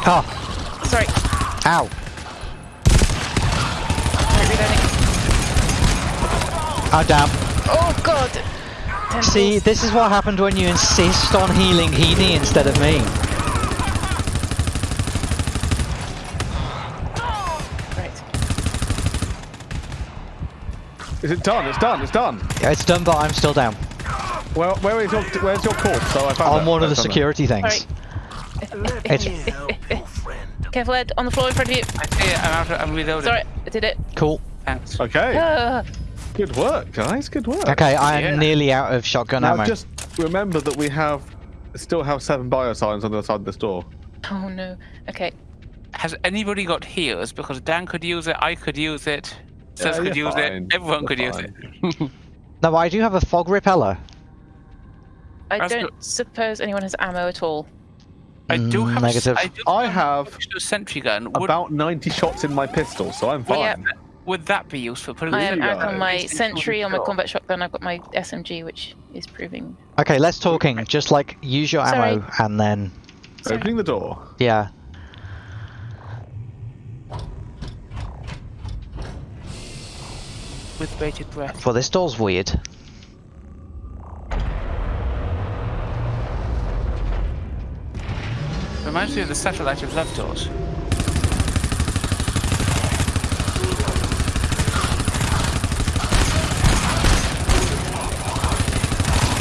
Oh, Sorry. ow. Right, reloading. Oh, damn. Oh god. See, Tentacles. this is what happened when you insist on healing Heaney instead of me. Right. Is it done? It's done. It's done. Yeah, It's done, but I'm still down. Well, where is your where's your corpse? So oh, I found On it. one of the I found it. security things. Alright. It's Careful, Ed. On the floor in front of you. I see it. I'm out. I'm reloading. Sorry, I did it. cool. Thanks. Okay. Ah, Good work, guys. Good work. Okay, I am Yeah. nearly out of shotgun Now ammo. just remember that we have still have seven biosigns on the other side of this door. oh no. Okay. Has anybody got heals? Because Dan could use it. I could use it. Yeah, Sus could use fine. it. Everyone You're could use it. No, I do have a fog repeller. I That's don't good. suppose anyone has ammo at all. I do have. negative. I, do I a have sentry gun. Would, About 90 shots in my pistol, so I'm would, fine. would that be useful? Put it I in am on my It's- it's sentry, on my combat shotgun. I've got my SMG, which is proving. Okay, let's talking. Just like use your ammo and then Opening the door. yeah. with bated breath. Well, this door's weird. Reminds me of the satellite of love doors.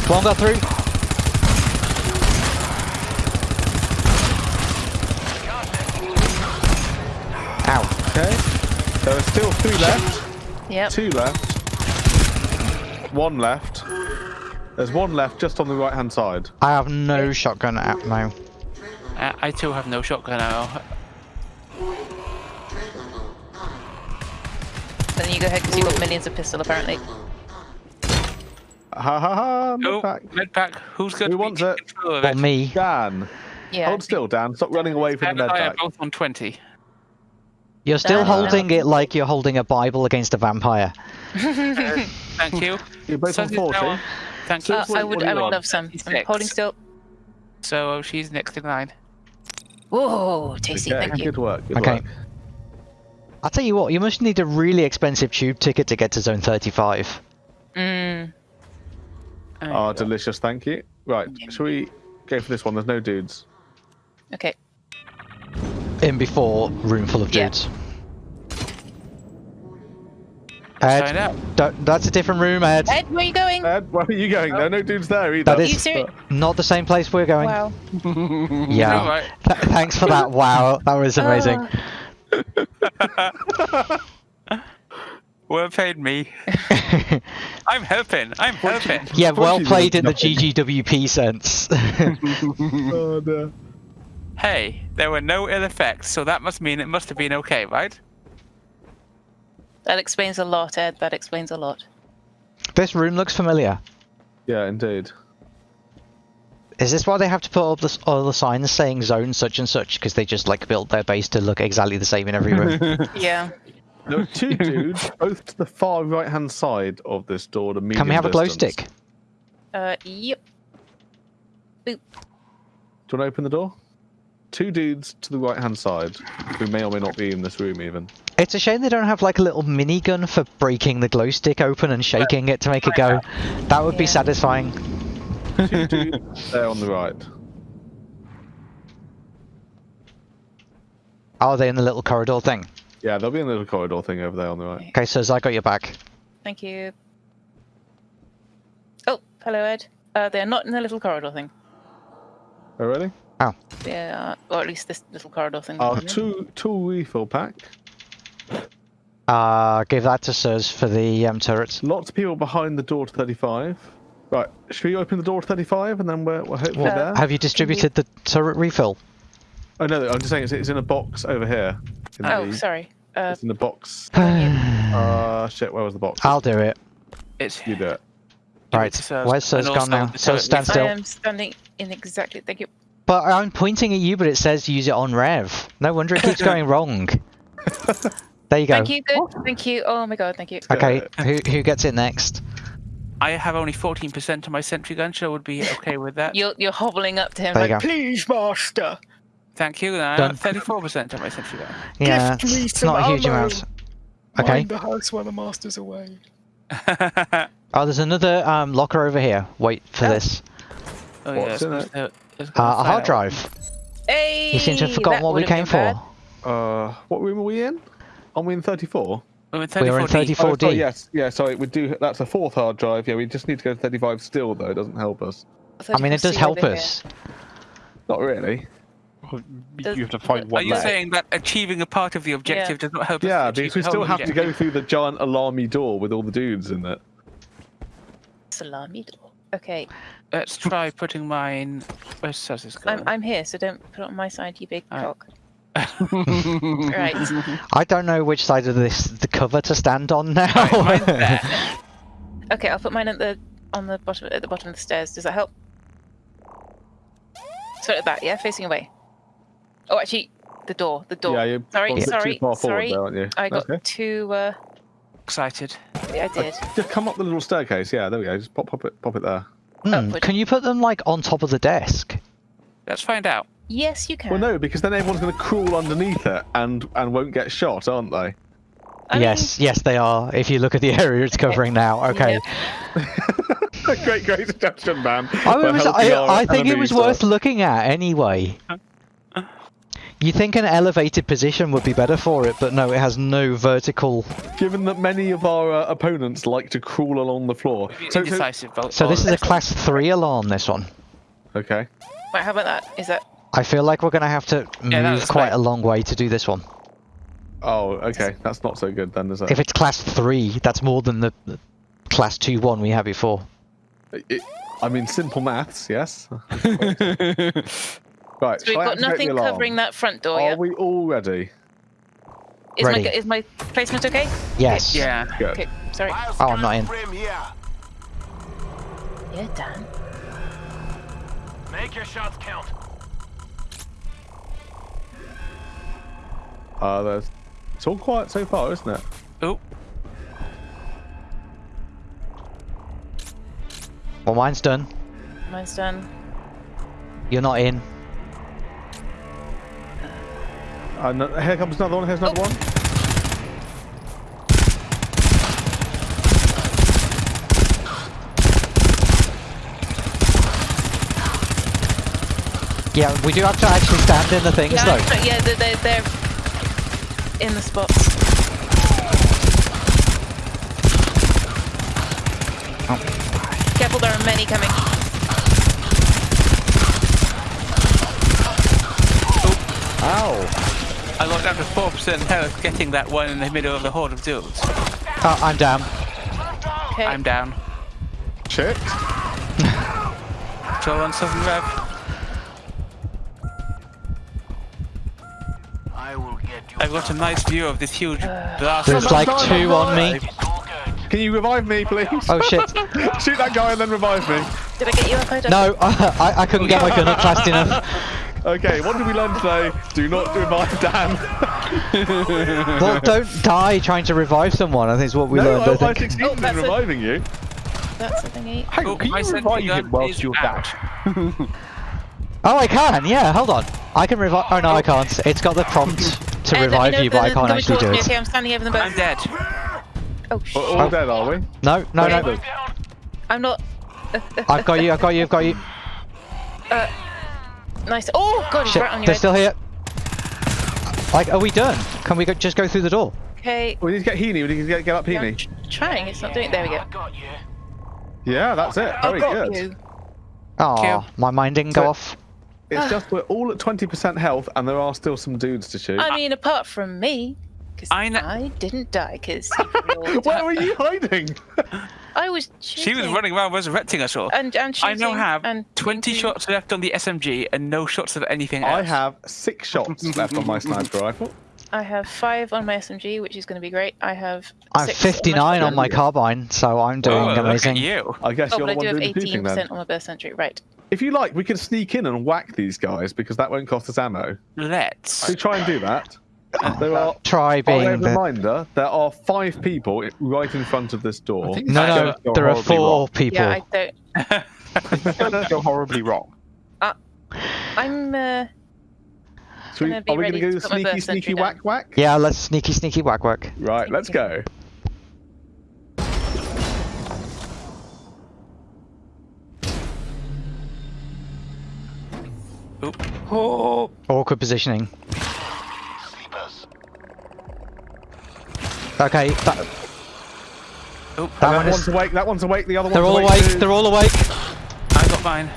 One got through. Ow. Okay. There are still three left. Yep. Two left. One left. There's one left just on the right hand side. I have no shotgun ammo. Uh, I too have no shotgun ammo. Then you go ahead because you've got millions of pistol apparently. Ha ha ha. Oh, Not back. med pack. Who's going Who to be wants in it? control of Well, it? me. Dan. Yeah. Hold still, Dan. Stop running away from Dan the and med I are pack. both on 20. You're still holding it like you're holding a Bible against a vampire. Thank you. You're both on Sus is now 40. on- Thank you. Uh, I would. I would love some. I'm holding still. So she's next in line. Whoa, tasty. Okay, Thank you. Good work. Good Okay. work. I'll tell you what, you must need a really expensive tube ticket to get to zone 35. Mm. Ah, delicious. Thank you. Right. Shall we go for this one? There's no dudes. Okay. In before room full of dudes. Sign Ed, up. don't- that's a different room, Ed. Ed, where are you going? Ed, where are you going? There are no dudes there either. That Are is- you serious? Not the same place we're going. Wow. Yeah. Alright. Th- thanks for that. Wow, that was uh. amazing. Well played, me. I'm helping. I'm helping. yeah, well played in the nothing. GGWP sense. Oh, no. Hey, there were no ill effects, so that must mean it must have been okay, right? That explains a lot, Ed. That explains a lot. this room looks familiar. Yeah, indeed. Is this why they have to put up this, all the signs saying zone such and such? Because they just like built their base to look exactly the same in every room. Yeah. There are two dudes, both to the far right hand side of this door. The medium Can we have a glow stick? Uh, yep. Boop. Do you want to open the door? Two dudes to the right hand side, who may or may not be in this room even. It's a shame they don't have like a little minigun for breaking the glow stick open and shaking it to make it go. That would be satisfying. Two dudes there on the right. Are they in the little corridor thing? Yeah, they'll be in the little corridor thing over there on the right. Okay, so I got your back. Thank you. Oh, hello, Ed. Uh, they're not in the little corridor thing. Oh, really? They Yeah, or at least this little corridor thing. Our two tool refill pack. Uh, give that to Sirs for the um, turrets. Lots of people behind the door to 35. Right, should we open the door to 35 and then we're, we're hopefully there? Have you distributed the turret refill? Oh no, I'm just saying it's, it's in a box over here. Oh, the, sorry. Uh, It's in the box. I'll Uh, shit, where was the box? I'll do it. It's You do it. Right, to Sirs. where's Sirs And gone now? Sirs, turret stand I am standing in exactly. Thank you. But I'm pointing at you, but it says use it on rev. No wonder it keeps going wrong. There you go. Thank you. Good. Thank you. Oh my god. Thank you. Okay, who who gets it next? I have only 14% of my sentry gun, so I would be okay with that. You're you're hobbling up to him There you like, go. please, master. Thank you. Then I Done. have 34% of my sentry gun. Yeah, Gift me it's some not a huge ammo. amount. Okay. Mind the house while the master's away. Oh, there's another um, locker over here. Wait for Oh. this. oh, yeah. What's in it? uh, it's gonna a hard drive. Hey. You seem to have forgotten what we came for. Uh, what room are we in? Are we in 34? We're in We were in 34D. 34. Oh, sorry, yes, yeah. Sorry, we do. That's a fourth hard drive. Yeah, we just need to go to 35 still, though. It doesn't help us. I mean, it does help over here. us. Not really. Does- You have to find one. Are you left. saying that achieving a part of the objective does not help us Yeah, achieve because we still whole have to go through the giant alarmy door with all the dudes in it. Salami door. Okay, Let's try putting mine. Where's Suz's going? I'm I'm here, so don't put it on my side, you big Alright. cock. Right. I don't know which side of this the cover to stand on now. mine's there. Okay, I'll put mine at the on the bottom at the bottom of the stairs. Does that help? So at that, yeah, facing away. Oh, actually, the door. The door. Yeah, you're sorry, sorry, too far sorry. there, aren't you? I got Okay. too. Uh, Excited. yeah, I did. Just come up the little staircase. Yeah, there we go. Just pop, pop it, pop it there. Upward. Can you put them like on top of the desk? Let's find out. Yes, you can. Well, no, because then everyone's going to crawl underneath it and and won't get shot, aren't they? I mean, yes, yes, they are. If you look at the area it's covering now. Okay. Yep. great, great suggestion, man. I, for was, I, I think it was enemies, worth looking at anyway. You think an elevated position would be better for it, but no, it has no vertical. Given that many of our uh, opponents like to crawl along the floor. So, so, Indecisive vote. So this is a class three alarm. This one. okay. Wait, how about that? Is that? I feel like we're gonna have to Yeah, move quite great. a long way to do this one. Oh, okay. That's not so good then, is it? If it's class three, that's more than the, the class two one we had before. It- I mean, simple maths, yes. right. So we've got nothing alarm? covering that front door. Are Yeah. we all ready? Is my Ready. is my placement okay? Yes. Yeah. Good. Okay. Sorry. Oh, I'm not in. Rim here. Yeah, Dan. Make your shots count. Uh, there's... It's all quiet so far, isn't it? Oh, Well, mine's done. Mine's done. You're not in. Uh, no, here comes another one. Here's another Oh. one. Yeah, we do have to actually stand in the things Yeah, though. but yeah, they're, they're, they're in the spots. Oh. Careful, there are many coming. Ow! I got down to 4% health getting that one in the middle of the horde of dudes. Oh, I'm down. Okay. I'm down. Shit. Still on 7 rev. I will get you. I've got a nice view of this huge blast. There's like two on me. Can you revive me, please? Oh shit. Shoot that guy and then revive me. Did I get you up? I don't- No, I, I couldn't get my gun up fast enough. Okay, what did we learn today? Do not revive Dan. Well, don't die trying to revive someone. I think is what we no, learned. I, I I think. succeeded Oh, in that's a- reviving you. That's the thingy. Hang Oh, can my you sentry revive him whilst you're out. down? Oh, I can. Yeah, hold on. I can revive. Oh no, I can't. It's got the prompt to Uh, let revive you, if but I can't actually do it. Okay, I'm standing over them both. I'm dead. Oh We're shit! all Oh. dead, are we? No, no, Okay. no. I'm not. I've got you. I've got you. I've got you. Uh, nice. Oh god, he's Shit, right on your they're head. still here. Like, are we done? Can we go, just go through the door? Okay. We need to get Heaney. We need to get, get up yeah, I'm Heaney. tr- trying. It's not doing. it. There we go. I got you. Yeah, that's it. Very I've got good. you. Oh, my mind didn't go off. It's ah. just we're all at 20% health and there are still some dudes to shoot. I mean, apart from me, because I I, didn't die. Because Where were you hiding? I was. She was running around resurrecting us all. And and I now have and 20 shooting. shots left on the SMG and no shots of anything else. I have six shots left on my sniper rifle. I have five on my SMG, which is going to be great. I have. I'm 59 on my carbine, so I'm doing oh, amazing. Look at you. I guess Oh, you're but the I one do have doing the shooting 18% then. on my burst sentry. Right. If you like, we can sneak in and whack these guys because that won't cost us ammo. Let's. So try and do that. There are. Try By way being of the. reminder, there are five people right in front of this door. No, no, there are four wrong. people. Yeah, I don't. It's going go horribly wrong. I'm. Uh, So we, gonna are we going to to go sneaky, sneaky, century whack, whack? Yeah, let's sneaky, sneaky, whack, whack. Right, let's go. Oh, Awkward positioning. Sleepers. Okay, that, Oh, that That one is. one's awake. That one's awake. The other ones. They're all awake. awake. too. They're all awake. I got mine.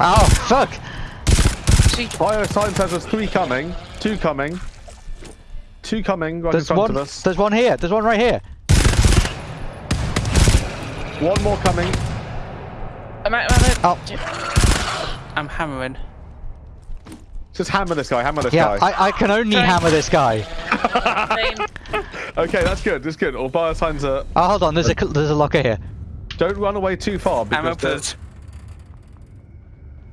Oh fuck! Bio sign says there's three coming, two coming, two coming right There's in front one. of us. There's one here. There's one right here. One more coming. I'm out. I'm out. Oh. I'm hammering. Just hammer this guy. Hammer this Yeah, guy. I, I can only Try- hammer this guy. Okay, that's good. That's good. All bio signs are. Oh, hold on. There's a there's a locker here. Don't run away too far Hammer because first.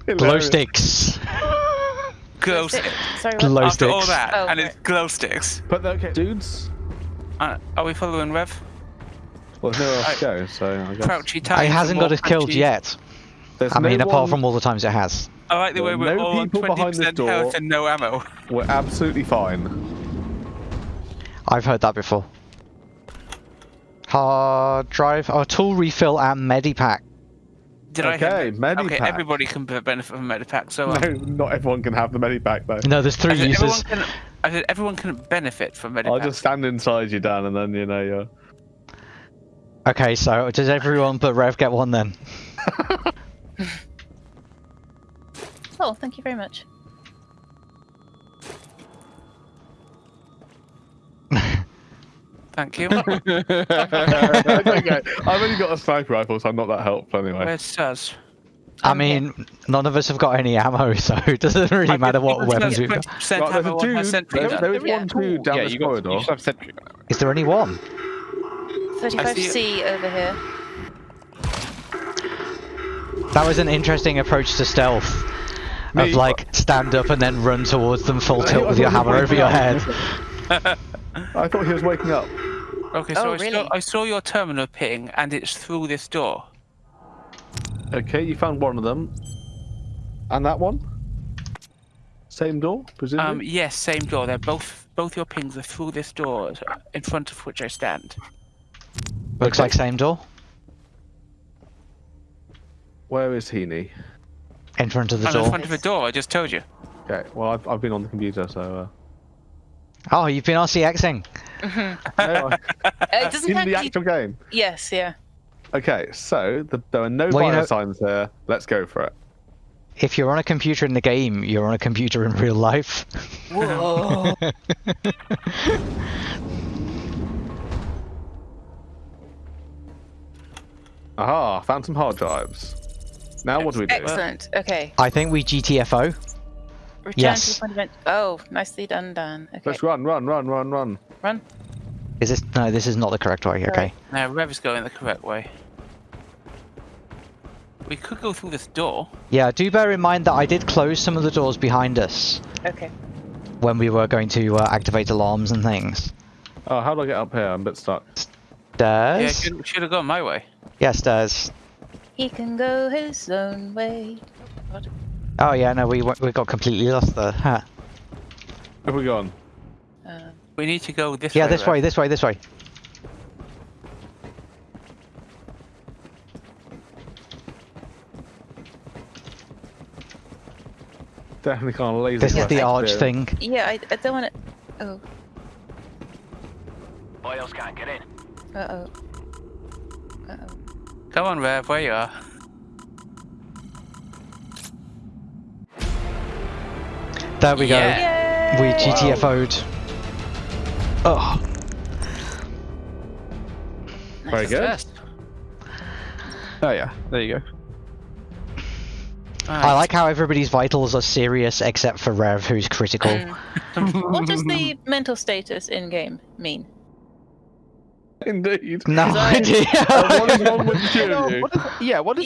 Glow Hilarious. sticks. Glow sticks. Sorry. Glow What? After all that, Oh, and right. it's glow sticks. But okay, dudes. Uh, are we following Rev? Well, there's nowhere else I- to go, so I guess. Crouchy time. It hasn't got us killed yet. There's I mean, no apart from all the times it has. I like the way we're no all on people behind this 20% door. health and no ammo. We're absolutely fine. I've heard that before. Hard drive, oh, tool refill and medipack. Did I Okay. Okay, everybody can benefit from medipack. So um, No, not everyone can have the medipack though. No, there's I three said everyone uses. can. I said everyone can benefit from medipack. I'll just stand inside you, Dan, and then you know you're. Okay, so does everyone but Rev get one then? Oh, thank you very much. Thank you. okay, I've only got a sniper rifle, so I'm not that helpful anyway. Where's Suz? I mean, none of us have got any ammo, so it doesn't really matter what weapons we've got. Right, there's a ammo on her dude. sentry There, there is Yeah. one dude down yeah, this you got corridor. you should have sentry gun. Is there only one? 35C over here. That was an interesting approach to stealth. Me- Of like stand up and then run towards them full tilt with your hammer over your head. I thought he was waking up. Okay, so Oh, I, saw. I saw your terminal ping, and it's through this door. Okay, you found one of them. And that one? Same door, presumably? Um, yes, same door. They're both both your pings are through this door, in front of which I stand. Looks like same door. Where is Heaney? In front of the I'm in door. front of a door. I just told you. Okay, well, I've, I've been on the computer, so. Oh, you've been RCXing. No, Uh, it doesn't in the actually. actual game. Yes, yeah. Okay, so the, there are no Well, you know- signs there. Let's go for it. If you're on a computer in the game, you're on a computer in real life. Whoa. Aha, found some hard drives. Now what do we do? Excellent. Okay. I think we GTFO. Return Yes. to the fundament. Oh, nicely done, Dan. Okay. Let's run, run, run, run, run. Run. Is this no? This is not the correct way. Okay. Now Rev's going the correct way. We could go through this door. Yeah. Do bear in mind that I did close some of the doors behind us Okay. when we were going to uh, activate alarms and things. Oh, how do I get up here? I'm a bit stuck. Yeah, should, should have gone my way. Yeah, stairs. He can go his own way. What? Oh yeah, no, we we got completely lost there. Huh. Where have we gone? Um, We need to go this Yeah, way. Yeah, this Rev. way, this way, this way. Definitely can't laser. This is the arch here. thing. yeah, I, I don't want to. Oh. Boyles can't get in. Uh oh. Uh oh. Come on, Rev, where you are. There we go. Yeah. We Yay! GTFO'd. Oh, Very good. First. Oh yeah, there you go. I like how everybody's vitals are serious except for Rev, who's critical. Mm. what does the mental status in game mean? Indeed. No Design. idea. what is wrong with the two No, of you? what does, yeah, what does